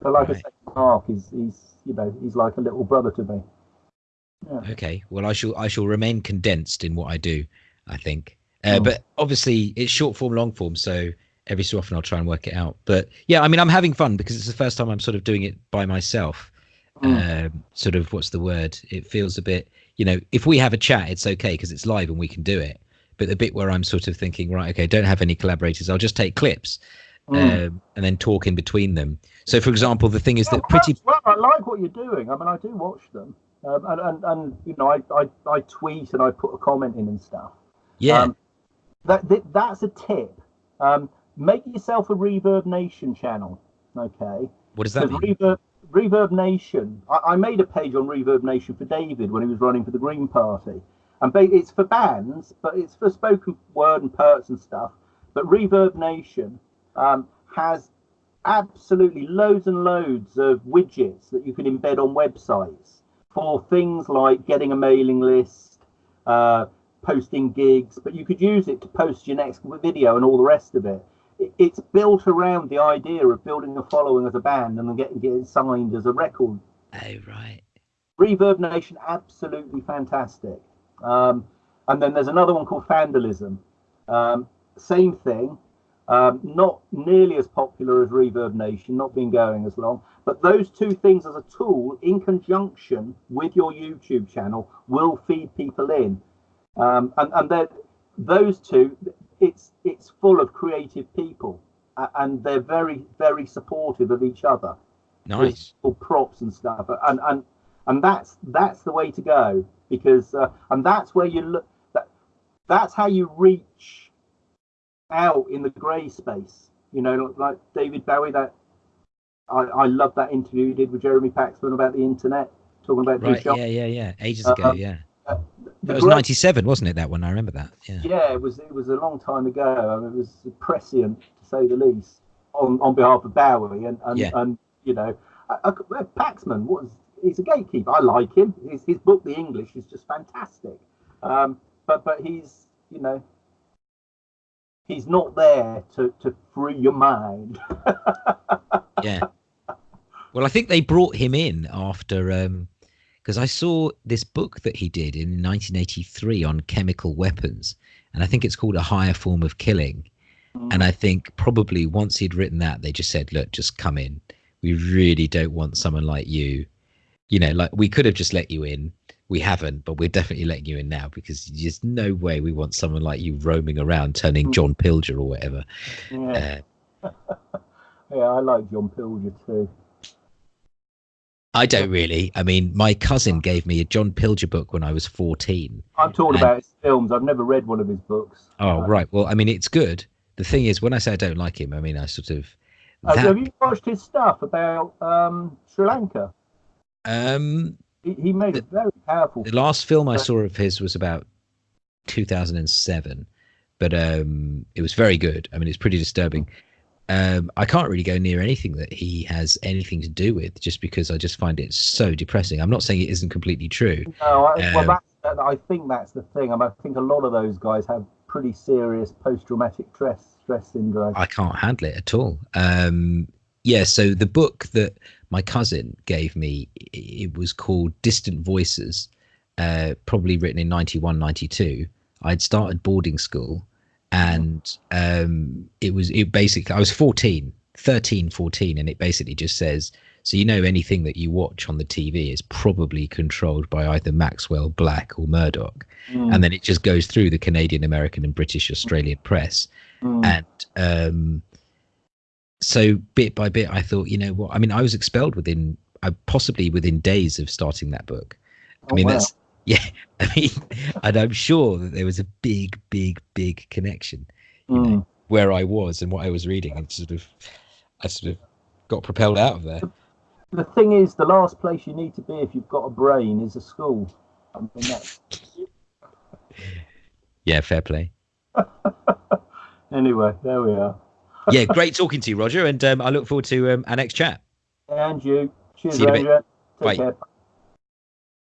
But like I Right. say, Mark is he's you know he's like a little brother to me. Okay. Well, I shall I shall remain condensed in what I do. I think. Uh, Mm. But obviously, it's short form, long form. So every so often, I'll try and work it out. But yeah, I mean, I'm having fun because it's the first time I'm sort of doing it by myself. Mm. Um, sort of what's the word? It feels a bit. You know, if we have a chat, it's okay because it's live and we can do it. But the bit where I'm sort of thinking, right, okay, don't have any collaborators. I'll just take clips Mm. um, and then talk in between them. So, for example, the thing is that pretty. well, I like what you're doing. I mean, I do watch them, um, and, and and you know, I, I I tweet and I put a comment in and stuff. Yeah. Um, that, that that's a tip. Um, make yourself a Reverb Nation channel, okay? what does that mean? Reverb, Reverb Nation, I, I made a page on Reverb Nation for David when he was running for the Green Party, and ba- it's for bands, but it's for spoken word and perts and stuff. But Reverb Nation um, has absolutely loads and loads of widgets that you can embed on websites for things like getting a mailing list, uh, posting gigs, but you could use it to post your next video and all the rest of it. It- It's built around the idea of building a following as a band and then getting, getting signed as a record Oh, right. Reverb Nation, absolutely fantastic. Um, and then there's another one called Vandalism. Um, same thing, um, not nearly as popular as Reverb Nation, not been going as long. But those two things as a tool, in conjunction with your YouTube channel, will feed people in. Um, and and they're- those two, it's it's full of creative people, and they're very very supportive of each other Nice. or props and stuff and and and that's that's the way to go because uh, and that's where you look that that's how you reach out in the gray space you know like david bowie that i i love that interview he did with jeremy paxman about the internet talking about Right. Yeah. Yeah. Yeah. Ages Uh, ago. Yeah. The That was 97, wasn't it? That one. I remember that. Yeah. yeah it was it was a long time ago I mean, it was prescient to say the least on on behalf of bowie and and, Yeah. and you know I, paxman was he's a gatekeeper i like him his, his book the english is just fantastic um but but he's you know he's not there to to free your mind [LAUGHS] yeah. Well, I think they brought him in after um, because I saw this book that he did in 1983 on chemical weapons, and I think it's called A Higher Form of Killing. Mm. And I think probably once he'd written that, they just said, "Look, just come in. We really don't want someone like you. You know, like we could have just let you in. We haven't, but we're definitely letting you in now because there's no way we want someone like you roaming around turning Mm. John Pilger or whatever." Yeah, Uh, [LAUGHS] yeah, I like John Pilger too. I don't really. I mean, my cousin gave me a John Pilger book when I was 14. I've talked And- about his films. I've never read one of his books. Oh, Uh, right. Well, I mean, it's good. The thing is, when I say I don't like him, I mean, I sort of. Uh, that- have you watched his stuff about um, Sri Lanka? um, He, he made a very powerful. the last film I saw of his was about 2007, but um, it was very good. I mean, it's pretty disturbing. Um, I can't really go near anything that he has anything to do with, just because I just find it so depressing. I'm not saying it isn't completely true. No, I, well, Um, that's, that, I think that's the thing. I, mean, I think a lot of those guys have pretty serious post-traumatic stress stress syndrome. I can't handle it at all. Um, yeah, so the book that my cousin gave me, it was called Distant Voices, uh, probably written in 91, 92. I'd started boarding school and um, it was, it basically, I was 14, 13, 14, and it basically just says, so you know anything that you watch on the TV is probably controlled by either Maxwell, Black, or Murdoch. Mm, And then it just goes through the Canadian, American, and British Australian press mm, and um so bit by bit i thought you know what i mean i was expelled within uh, possibly within days of starting that book i Oh, mean wow. that's [LAUGHS] yeah i mean and i'm sure that there was a big big big connection you know, mm. where i was and what i was reading and sort of i sort of got propelled out of there The thing is, the last place you need to be if you've got a brain is a school. I mean, [LAUGHS] yeah fair play [LAUGHS] anyway, there we are. Yeah great talking to you roger and um, i look forward to um, our next chat And you. Cheers, See you in a bit. Take Bye. care.